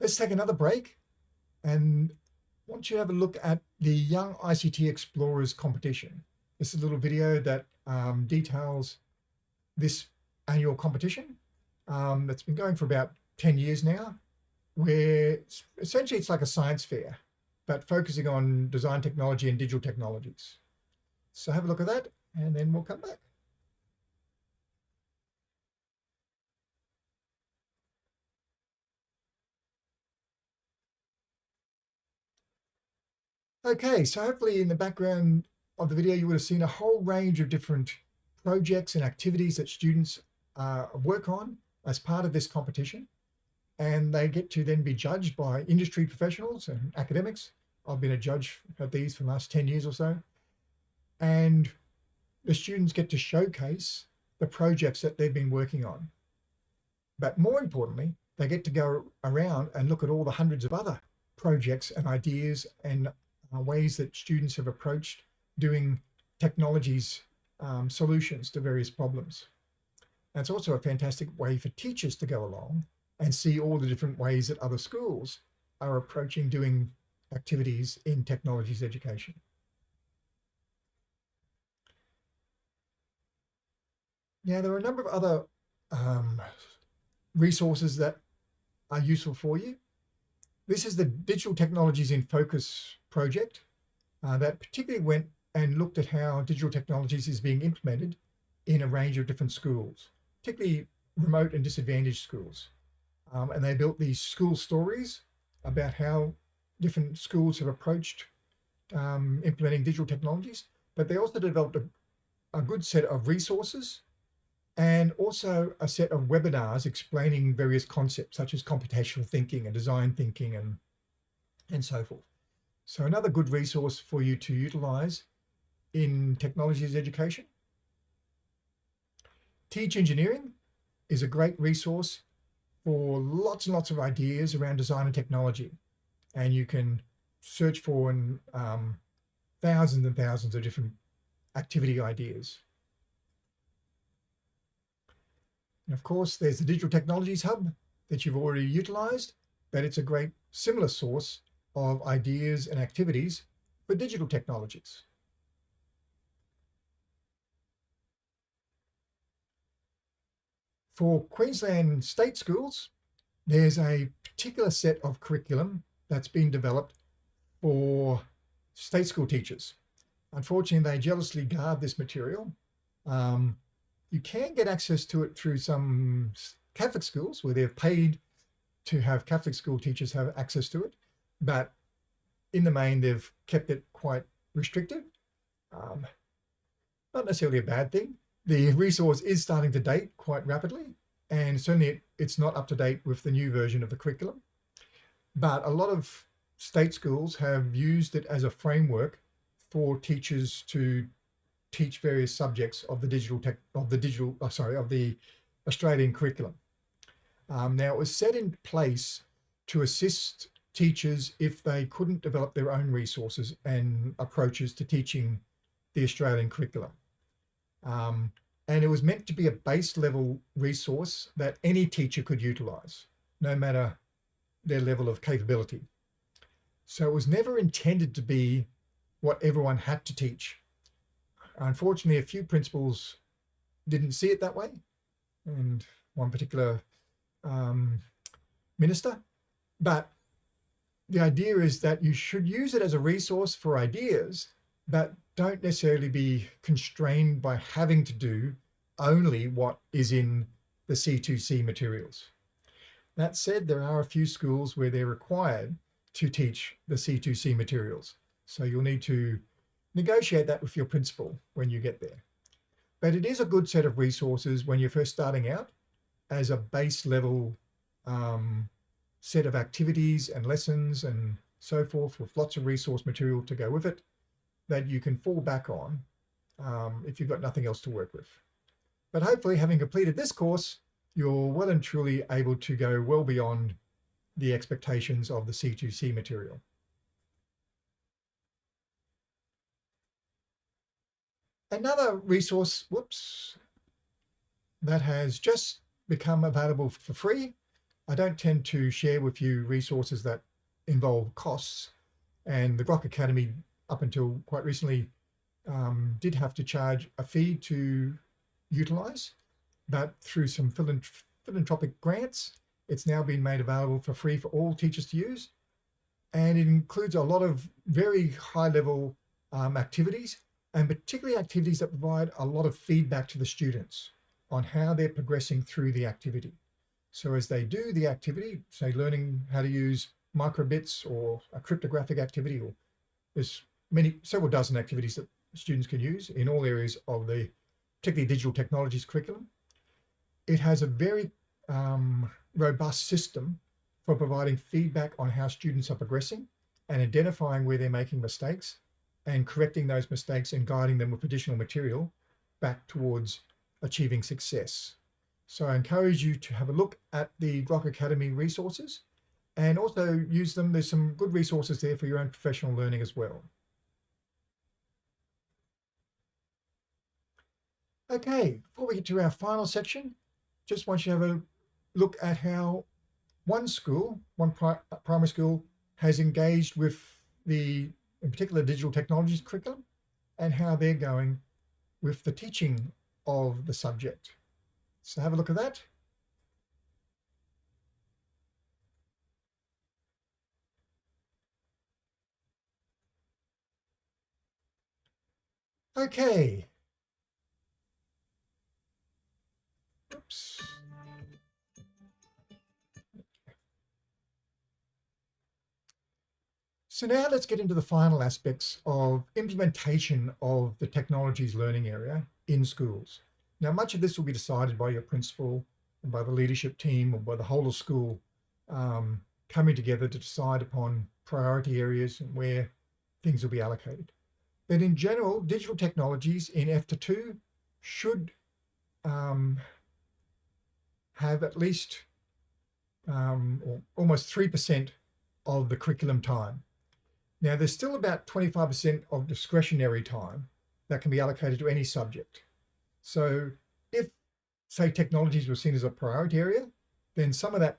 let's take another break and I want you to have a look at the Young ICT Explorers competition. This is a little video that um, details this annual competition um, that's been going for about 10 years now where essentially it's like a science fair, but focusing on design technology and digital technologies. So have a look at that and then we'll come back. Okay, so hopefully in the background of the video, you would have seen a whole range of different projects and activities that students uh, work on as part of this competition and they get to then be judged by industry professionals and academics. I've been a judge at these for the last 10 years or so. And the students get to showcase the projects that they've been working on. But more importantly, they get to go around and look at all the hundreds of other projects and ideas and uh, ways that students have approached doing technologies um, solutions to various problems. And it's also a fantastic way for teachers to go along and see all the different ways that other schools are approaching doing activities in technologies education. Now, there are a number of other um, resources that are useful for you. This is the Digital Technologies in Focus project uh, that particularly went and looked at how digital technologies is being implemented in a range of different schools, particularly remote and disadvantaged schools. Um, and they built these school stories about how different schools have approached um, implementing digital technologies, but they also developed a, a good set of resources and also a set of webinars explaining various concepts such as computational thinking and design thinking and, and so forth. So another good resource for you to utilize in technologies education. Teach Engineering is a great resource for lots and lots of ideas around design and technology. And you can search for um, thousands and thousands of different activity ideas. And of course, there's the Digital Technologies Hub that you've already utilized, but it's a great similar source of ideas and activities for digital technologies. For Queensland state schools, there's a particular set of curriculum that's been developed for state school teachers. Unfortunately, they jealously guard this material. Um, you can get access to it through some Catholic schools where they've paid to have Catholic school teachers have access to it. But in the main, they've kept it quite restricted. Um, not necessarily a bad thing. The resource is starting to date quite rapidly, and certainly it, it's not up to date with the new version of the curriculum. But a lot of state schools have used it as a framework for teachers to teach various subjects of the digital tech of the digital oh, sorry of the Australian curriculum. Um, now it was set in place to assist teachers if they couldn't develop their own resources and approaches to teaching the Australian curriculum. Um, and it was meant to be a base level resource that any teacher could utilize, no matter their level of capability. So it was never intended to be what everyone had to teach. Unfortunately, a few principals didn't see it that way. And one particular um, minister, but the idea is that you should use it as a resource for ideas, but don't necessarily be constrained by having to do only what is in the C2C materials. That said, there are a few schools where they're required to teach the C2C materials. So you'll need to negotiate that with your principal when you get there. But it is a good set of resources when you're first starting out as a base level um, set of activities and lessons and so forth with lots of resource material to go with it that you can fall back on um, if you've got nothing else to work with. But hopefully having completed this course, you're well and truly able to go well beyond the expectations of the C2C material. Another resource, whoops, that has just become available for free. I don't tend to share with you resources that involve costs. And the Grok Academy, up until quite recently, um, did have to charge a fee to utilize, but through some philanthropic grants, it's now been made available for free for all teachers to use. And it includes a lot of very high level um, activities and particularly activities that provide a lot of feedback to the students on how they're progressing through the activity. So as they do the activity, say learning how to use microbits or a cryptographic activity, or there's many, several dozen activities that students can use in all areas of the particularly digital technologies curriculum. It has a very um, robust system for providing feedback on how students are progressing and identifying where they're making mistakes and correcting those mistakes and guiding them with additional material back towards achieving success. So I encourage you to have a look at the Grok Academy resources and also use them. There's some good resources there for your own professional learning as well. Okay, before we get to our final section, just want you to have a look at how one school, one pri primary school, has engaged with the, in particular, digital technologies curriculum and how they're going with the teaching of the subject. So have a look at that. Okay. So now let's get into the final aspects of implementation of the technologies learning area in schools. Now, much of this will be decided by your principal and by the leadership team or by the whole of school um, coming together to decide upon priority areas and where things will be allocated. But in general, digital technologies in F to 2 should um, have at least um, almost 3% of the curriculum time. Now, there's still about 25% of discretionary time that can be allocated to any subject. So if, say, technologies were seen as a priority area, then some of that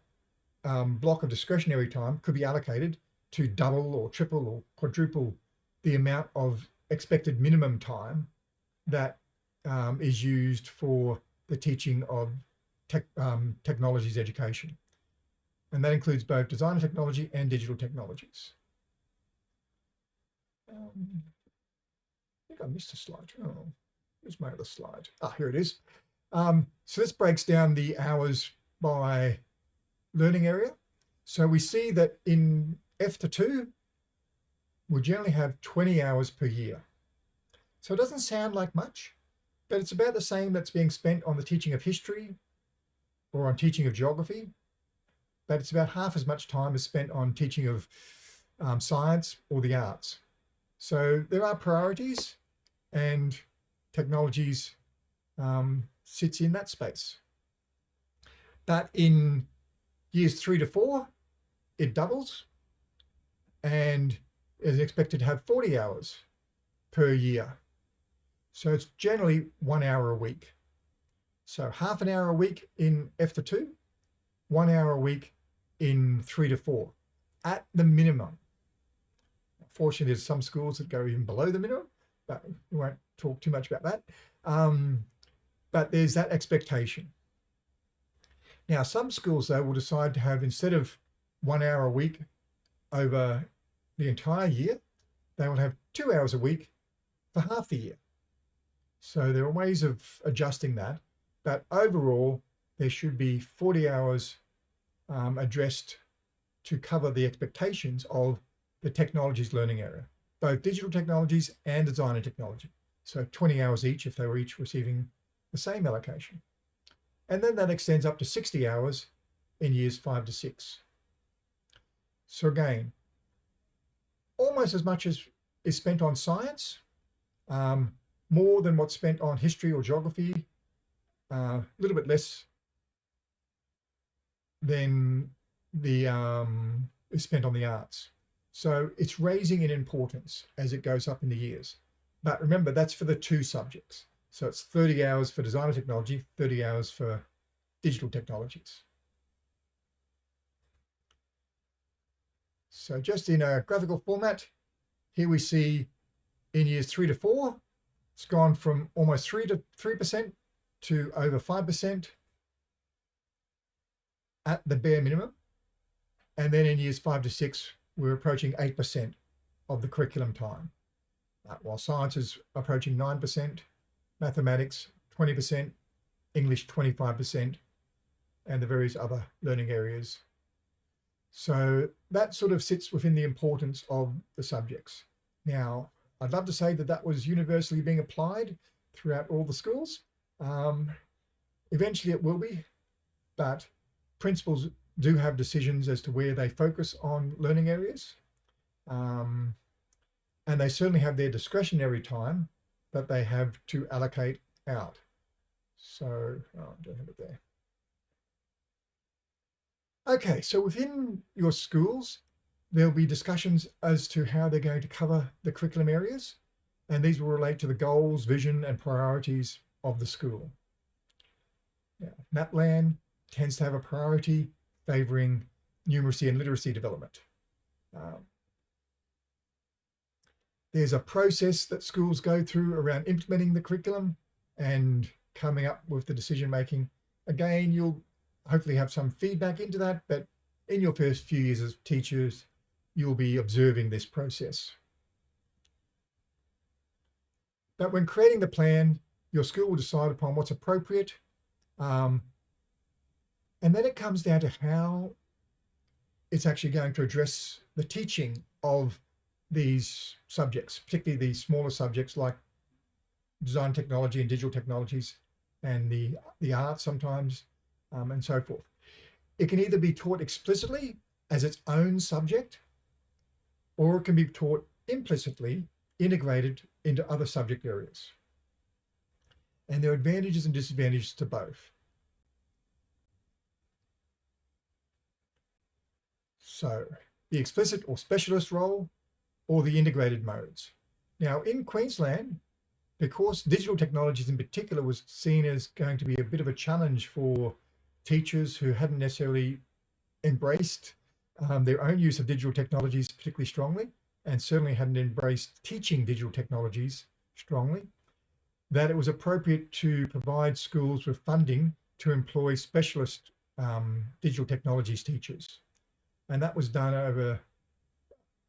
um, block of discretionary time could be allocated to double or triple or quadruple the amount of expected minimum time that um, is used for the teaching of tech, um, technologies education. And that includes both design technology and digital technologies. Um, I think I missed a slide. Oh. My other slide? Ah, here it is. Um, so this breaks down the hours by learning area. So we see that in F to 2, we generally have 20 hours per year. So it doesn't sound like much, but it's about the same that's being spent on the teaching of history or on teaching of geography, but it's about half as much time as spent on teaching of um, science or the arts. So there are priorities and technologies um, sits in that space. But in years three to four, it doubles and is expected to have 40 hours per year. So it's generally one hour a week. So half an hour a week in F to 2, one hour a week in three to four at the minimum. Fortunately, there's some schools that go even below the minimum, but we won't talk too much about that. Um, but there's that expectation. Now, some schools, though, will decide to have, instead of one hour a week over the entire year, they will have two hours a week for half the year. So there are ways of adjusting that. But overall, there should be 40 hours um, addressed to cover the expectations of the technologies learning area both digital technologies and designer technology. So 20 hours each if they were each receiving the same allocation. And then that extends up to 60 hours in years five to six. So again, almost as much as is spent on science, um, more than what's spent on history or geography, uh, a uh, little bit less than the um, is spent on the arts. So it's raising in importance as it goes up in the years. But remember, that's for the two subjects. So it's 30 hours for designer technology, 30 hours for digital technologies. So just in a graphical format, here we see in years three to four, it's gone from almost three to 3% to over 5% at the bare minimum. And then in years five to six, we're approaching 8% of the curriculum time, uh, while science is approaching 9%, mathematics 20%, English 25%, and the various other learning areas. So that sort of sits within the importance of the subjects. Now, I'd love to say that that was universally being applied throughout all the schools. Um, eventually it will be, but principals do have decisions as to where they focus on learning areas. Um, and they certainly have their discretionary time that they have to allocate out. So, oh, I don't have it there. Okay, so within your schools, there'll be discussions as to how they're going to cover the curriculum areas, and these will relate to the goals, vision, and priorities of the school. Now, tends to have a priority favouring numeracy and literacy development. Um, there's a process that schools go through around implementing the curriculum and coming up with the decision making. Again, you'll hopefully have some feedback into that, but in your first few years as teachers, you'll be observing this process. But when creating the plan, your school will decide upon what's appropriate. Um, and then it comes down to how it's actually going to address the teaching of these subjects, particularly the smaller subjects like design technology and digital technologies and the, the arts sometimes, um, and so forth. It can either be taught explicitly as its own subject, or it can be taught implicitly integrated into other subject areas. And there are advantages and disadvantages to both. So the explicit or specialist role or the integrated modes. Now in Queensland, because digital technologies in particular was seen as going to be a bit of a challenge for teachers who hadn't necessarily embraced um, their own use of digital technologies particularly strongly, and certainly hadn't embraced teaching digital technologies strongly, that it was appropriate to provide schools with funding to employ specialist um, digital technologies teachers. And that was done over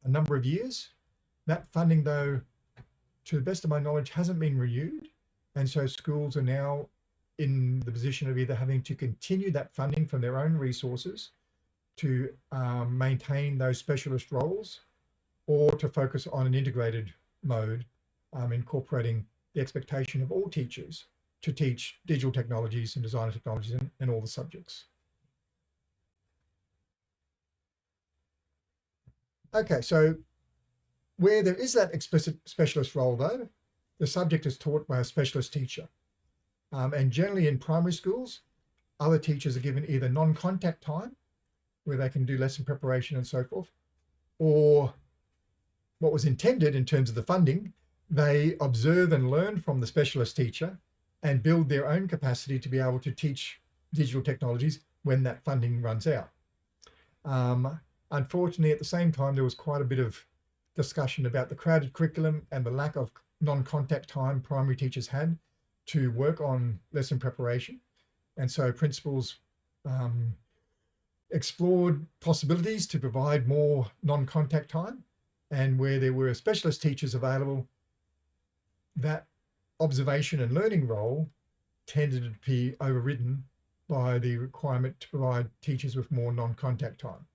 a number of years. That funding, though, to the best of my knowledge, hasn't been renewed. And so schools are now in the position of either having to continue that funding from their own resources to um, maintain those specialist roles or to focus on an integrated mode, um, incorporating the expectation of all teachers to teach digital technologies and design technologies in all the subjects. Okay, so where there is that explicit specialist role though, the subject is taught by a specialist teacher. Um, and generally in primary schools, other teachers are given either non-contact time, where they can do lesson preparation and so forth, or what was intended in terms of the funding, they observe and learn from the specialist teacher and build their own capacity to be able to teach digital technologies when that funding runs out. Um, Unfortunately, at the same time, there was quite a bit of discussion about the crowded curriculum and the lack of non-contact time primary teachers had to work on lesson preparation. And so principals um, explored possibilities to provide more non-contact time and where there were specialist teachers available, that observation and learning role tended to be overridden by the requirement to provide teachers with more non-contact time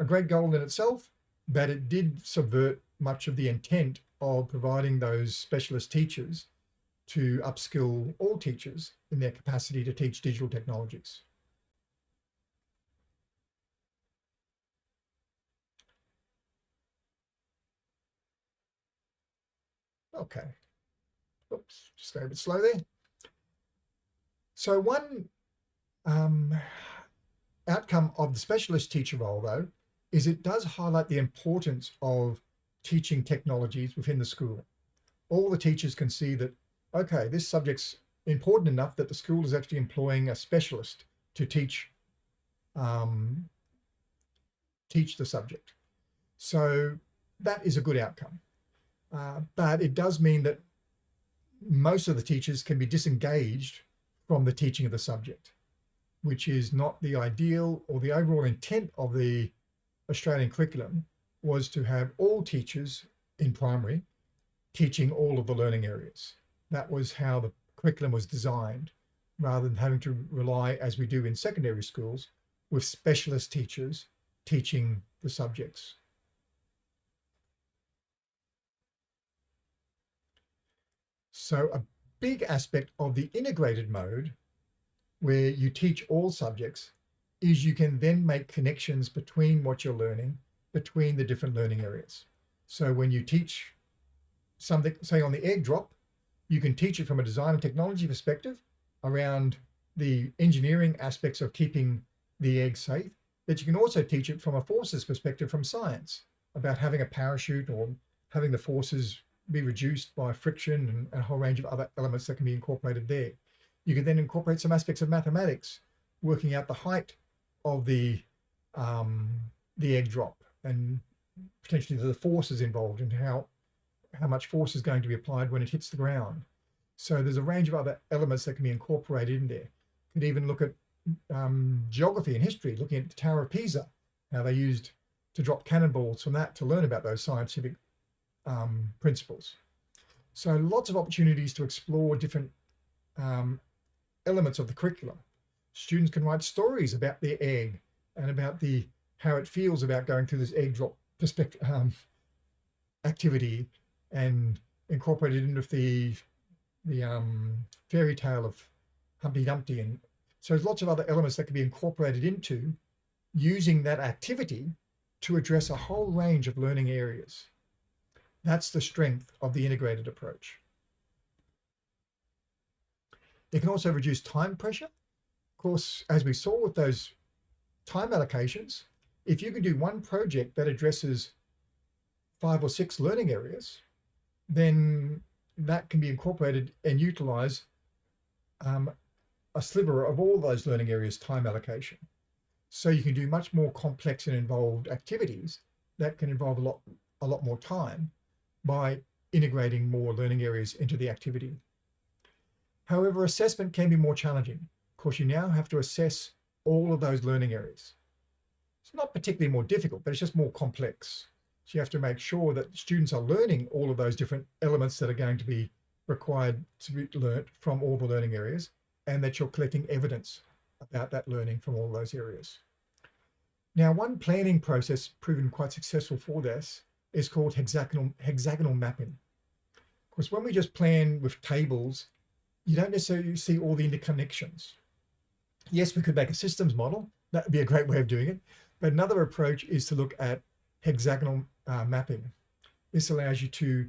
a great goal in itself, but it did subvert much of the intent of providing those specialist teachers to upskill all teachers in their capacity to teach digital technologies. Okay. Oops, just go a bit slow there. So one um, outcome of the specialist teacher role, though, is it does highlight the importance of teaching technologies within the school. All the teachers can see that, okay, this subject's important enough that the school is actually employing a specialist to teach um, teach the subject. So that is a good outcome. Uh, but it does mean that most of the teachers can be disengaged from the teaching of the subject, which is not the ideal or the overall intent of the Australian curriculum was to have all teachers in primary teaching all of the learning areas. That was how the curriculum was designed, rather than having to rely, as we do in secondary schools, with specialist teachers teaching the subjects. So a big aspect of the integrated mode, where you teach all subjects, is you can then make connections between what you're learning, between the different learning areas. So when you teach something, say on the egg drop, you can teach it from a design and technology perspective, around the engineering aspects of keeping the egg safe, but you can also teach it from a forces perspective from science about having a parachute or having the forces be reduced by friction and, and a whole range of other elements that can be incorporated there. You can then incorporate some aspects of mathematics, working out the height of the um, the egg drop and potentially the forces involved and how how much force is going to be applied when it hits the ground. So there's a range of other elements that can be incorporated in there. Could even look at um, geography and history, looking at the Tower of Pisa, how they used to drop cannonballs from that to learn about those scientific um, principles. So lots of opportunities to explore different um, elements of the curriculum. Students can write stories about their egg and about the how it feels about going through this egg drop perspective um, activity and incorporate it into the the um, fairy tale of Humpty Dumpty and so there's lots of other elements that can be incorporated into using that activity to address a whole range of learning areas. That's the strength of the integrated approach. It can also reduce time pressure. Course, as we saw with those time allocations, if you can do one project that addresses five or six learning areas, then that can be incorporated and utilize um, a sliver of all those learning areas time allocation. So you can do much more complex and involved activities that can involve a lot, a lot more time by integrating more learning areas into the activity. However, assessment can be more challenging. Of course, you now have to assess all of those learning areas. It's not particularly more difficult, but it's just more complex. So you have to make sure that students are learning all of those different elements that are going to be required to be learnt from all the learning areas and that you're collecting evidence about that learning from all those areas. Now, one planning process proven quite successful for this is called hexagonal, hexagonal mapping. Of course, when we just plan with tables, you don't necessarily see all the interconnections. Yes, we could make a systems model. That would be a great way of doing it. But another approach is to look at hexagonal uh, mapping. This allows you to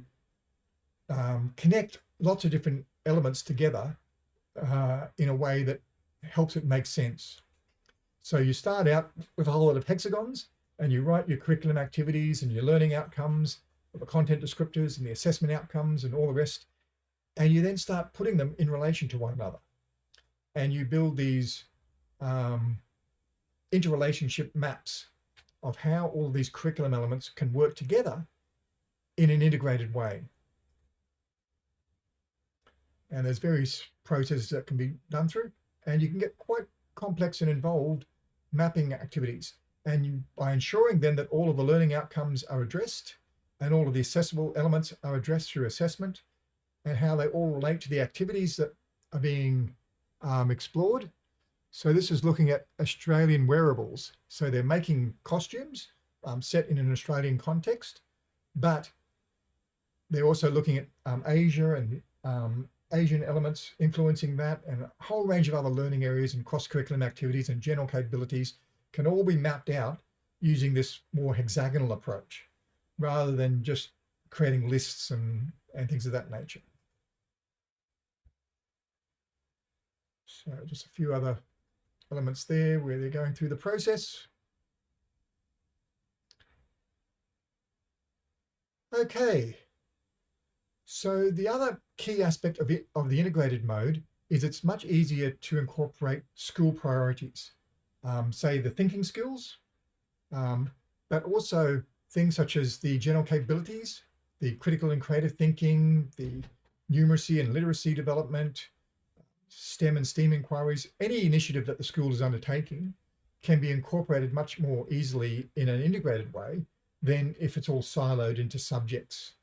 um, connect lots of different elements together uh, in a way that helps it make sense. So you start out with a whole lot of hexagons and you write your curriculum activities and your learning outcomes, the content descriptors and the assessment outcomes and all the rest. And you then start putting them in relation to one another. And you build these um, interrelationship maps of how all these curriculum elements can work together in an integrated way. And there's various processes that can be done through, and you can get quite complex and involved mapping activities. And you, by ensuring then that all of the learning outcomes are addressed and all of the accessible elements are addressed through assessment and how they all relate to the activities that are being um, explored. So this is looking at Australian wearables. So they're making costumes um, set in an Australian context, but they're also looking at um, Asia and um, Asian elements influencing that and a whole range of other learning areas and cross-curriculum activities and general capabilities can all be mapped out using this more hexagonal approach rather than just creating lists and, and things of that nature. So just a few other elements there where they're going through the process. Okay, so the other key aspect of, it, of the integrated mode is it's much easier to incorporate school priorities, um, say the thinking skills, um, but also things such as the general capabilities, the critical and creative thinking, the numeracy and literacy development, STEM and STEAM inquiries, any initiative that the school is undertaking can be incorporated much more easily in an integrated way than if it's all siloed into subjects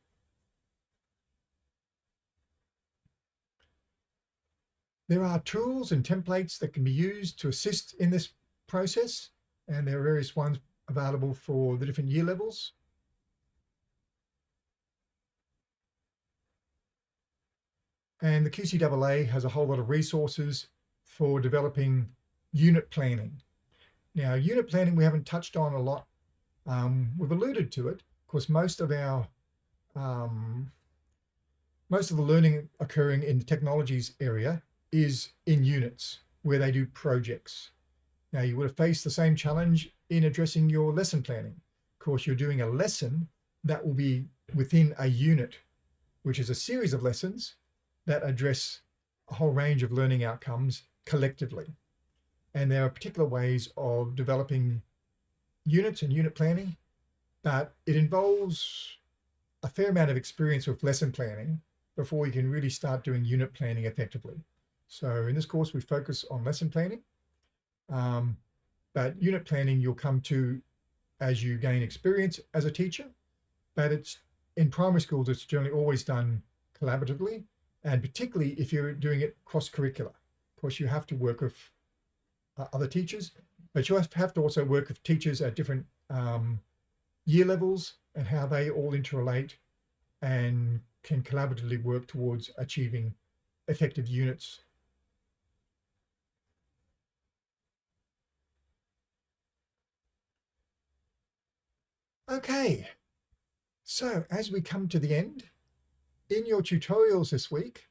There are tools and templates that can be used to assist in this process, and there are various ones available for the different year levels. And the QCAA has a whole lot of resources for developing unit planning. Now, unit planning we haven't touched on a lot. Um, we've alluded to it. Of course, most of our um, most of the learning occurring in the technologies area is in units where they do projects. Now you would have faced the same challenge in addressing your lesson planning. Of course, you're doing a lesson that will be within a unit, which is a series of lessons that address a whole range of learning outcomes collectively. And there are particular ways of developing units and unit planning, but it involves a fair amount of experience with lesson planning before you can really start doing unit planning effectively. So in this course, we focus on lesson planning, um, but unit planning you'll come to as you gain experience as a teacher, but it's in primary schools, it's generally always done collaboratively, and particularly if you're doing it cross-curricular. Of course, you have to work with uh, other teachers, but you have to also work with teachers at different um, year levels and how they all interrelate and can collaboratively work towards achieving effective units. Okay, so as we come to the end, in your tutorials this week,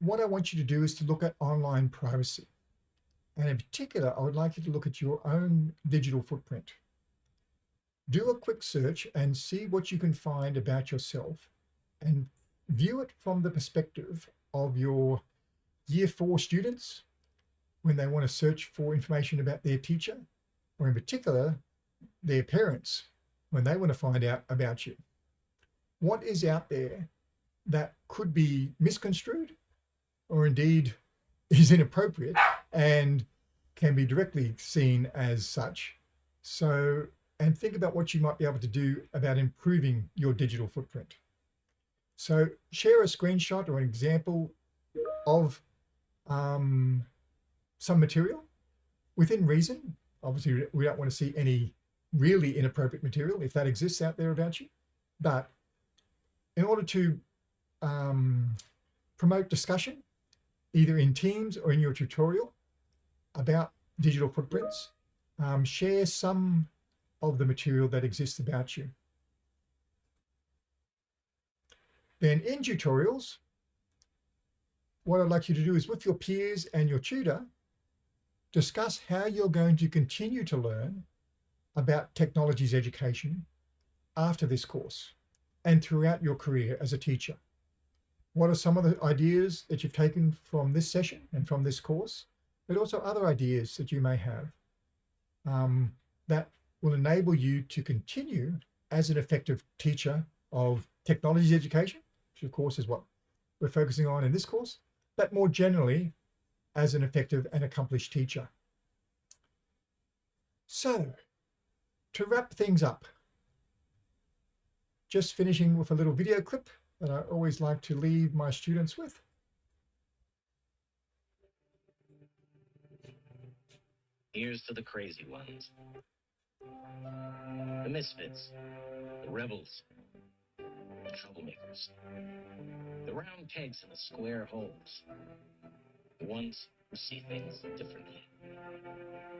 what I want you to do is to look at online privacy. And in particular, I would like you to look at your own digital footprint. Do a quick search and see what you can find about yourself and view it from the perspective of your year four students when they want to search for information about their teacher, or in particular, their parents when they want to find out about you. What is out there that could be misconstrued or indeed is inappropriate and can be directly seen as such. So, and think about what you might be able to do about improving your digital footprint. So share a screenshot or an example of um, some material within reason. Obviously, we don't want to see any really inappropriate material if that exists out there about you. But in order to um, promote discussion, either in Teams or in your tutorial about digital footprints, um, share some of the material that exists about you. Then in tutorials, what I'd like you to do is with your peers and your tutor, discuss how you're going to continue to learn about technologies education after this course and throughout your career as a teacher. What are some of the ideas that you've taken from this session and from this course, but also other ideas that you may have um, that will enable you to continue as an effective teacher of technologies education which of course is what we're focusing on in this course, but more generally as an effective and accomplished teacher. So to wrap things up, just finishing with a little video clip that I always like to leave my students with. Here's to the crazy ones. The misfits. The rebels the troublemakers. The round pegs in the square holes. The ones who see things differently.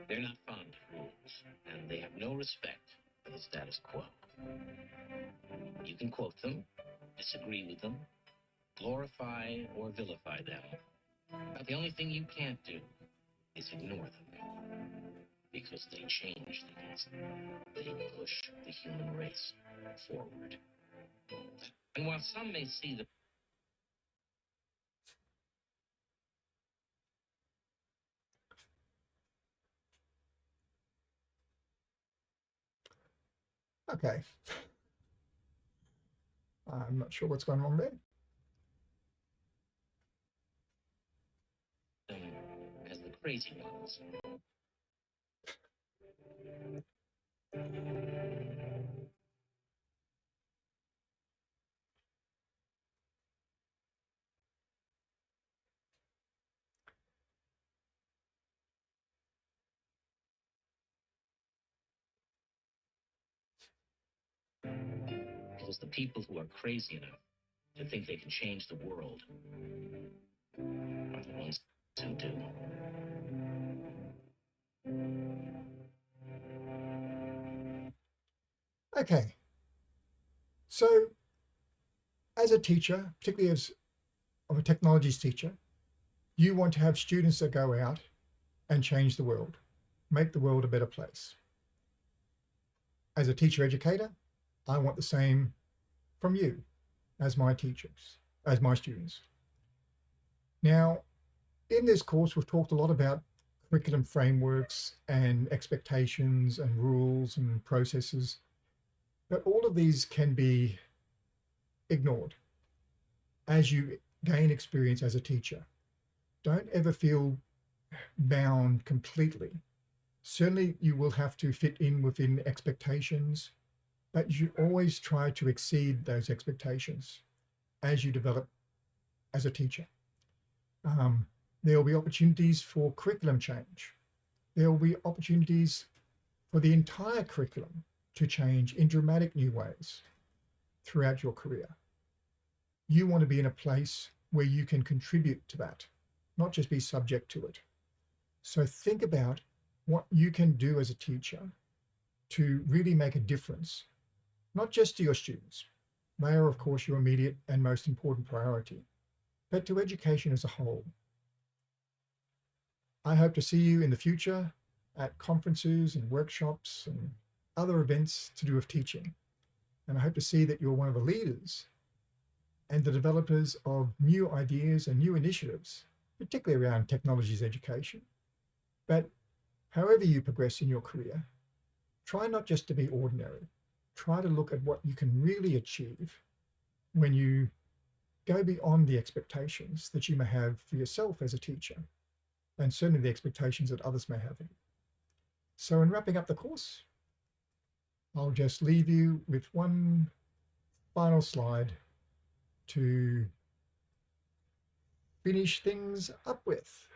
They're not fond of rules, and they have no respect for the status quo. You can quote them, disagree with them, glorify or vilify them. But the only thing you can't do is ignore them. Because they change things. They push the human race forward. And while some may see the Okay. I'm not sure what's going on there. as the crazy ones. The people who are crazy enough to think they can change the world are the ones who do. Okay. So as a teacher, particularly as of a technologies teacher, You want to have students that go out and change the world, make the world a better place. As a teacher educator, I want the same from you as my teachers, as my students. Now, in this course, we've talked a lot about curriculum frameworks and expectations and rules and processes, but all of these can be ignored as you gain experience as a teacher. Don't ever feel bound completely. Certainly you will have to fit in within expectations, but you always try to exceed those expectations as you develop as a teacher. Um, there will be opportunities for curriculum change. There will be opportunities for the entire curriculum to change in dramatic new ways throughout your career. You want to be in a place where you can contribute to that, not just be subject to it. So think about what you can do as a teacher to really make a difference, not just to your students. They are, of course, your immediate and most important priority, but to education as a whole. I hope to see you in the future at conferences and workshops and other events to do with teaching. And I hope to see that you're one of the leaders and the developers of new ideas and new initiatives, particularly around technologies education. But however you progress in your career, try not just to be ordinary. Try to look at what you can really achieve when you go beyond the expectations that you may have for yourself as a teacher and certainly the expectations that others may have. So in wrapping up the course, I'll just leave you with one final slide to finish things up with.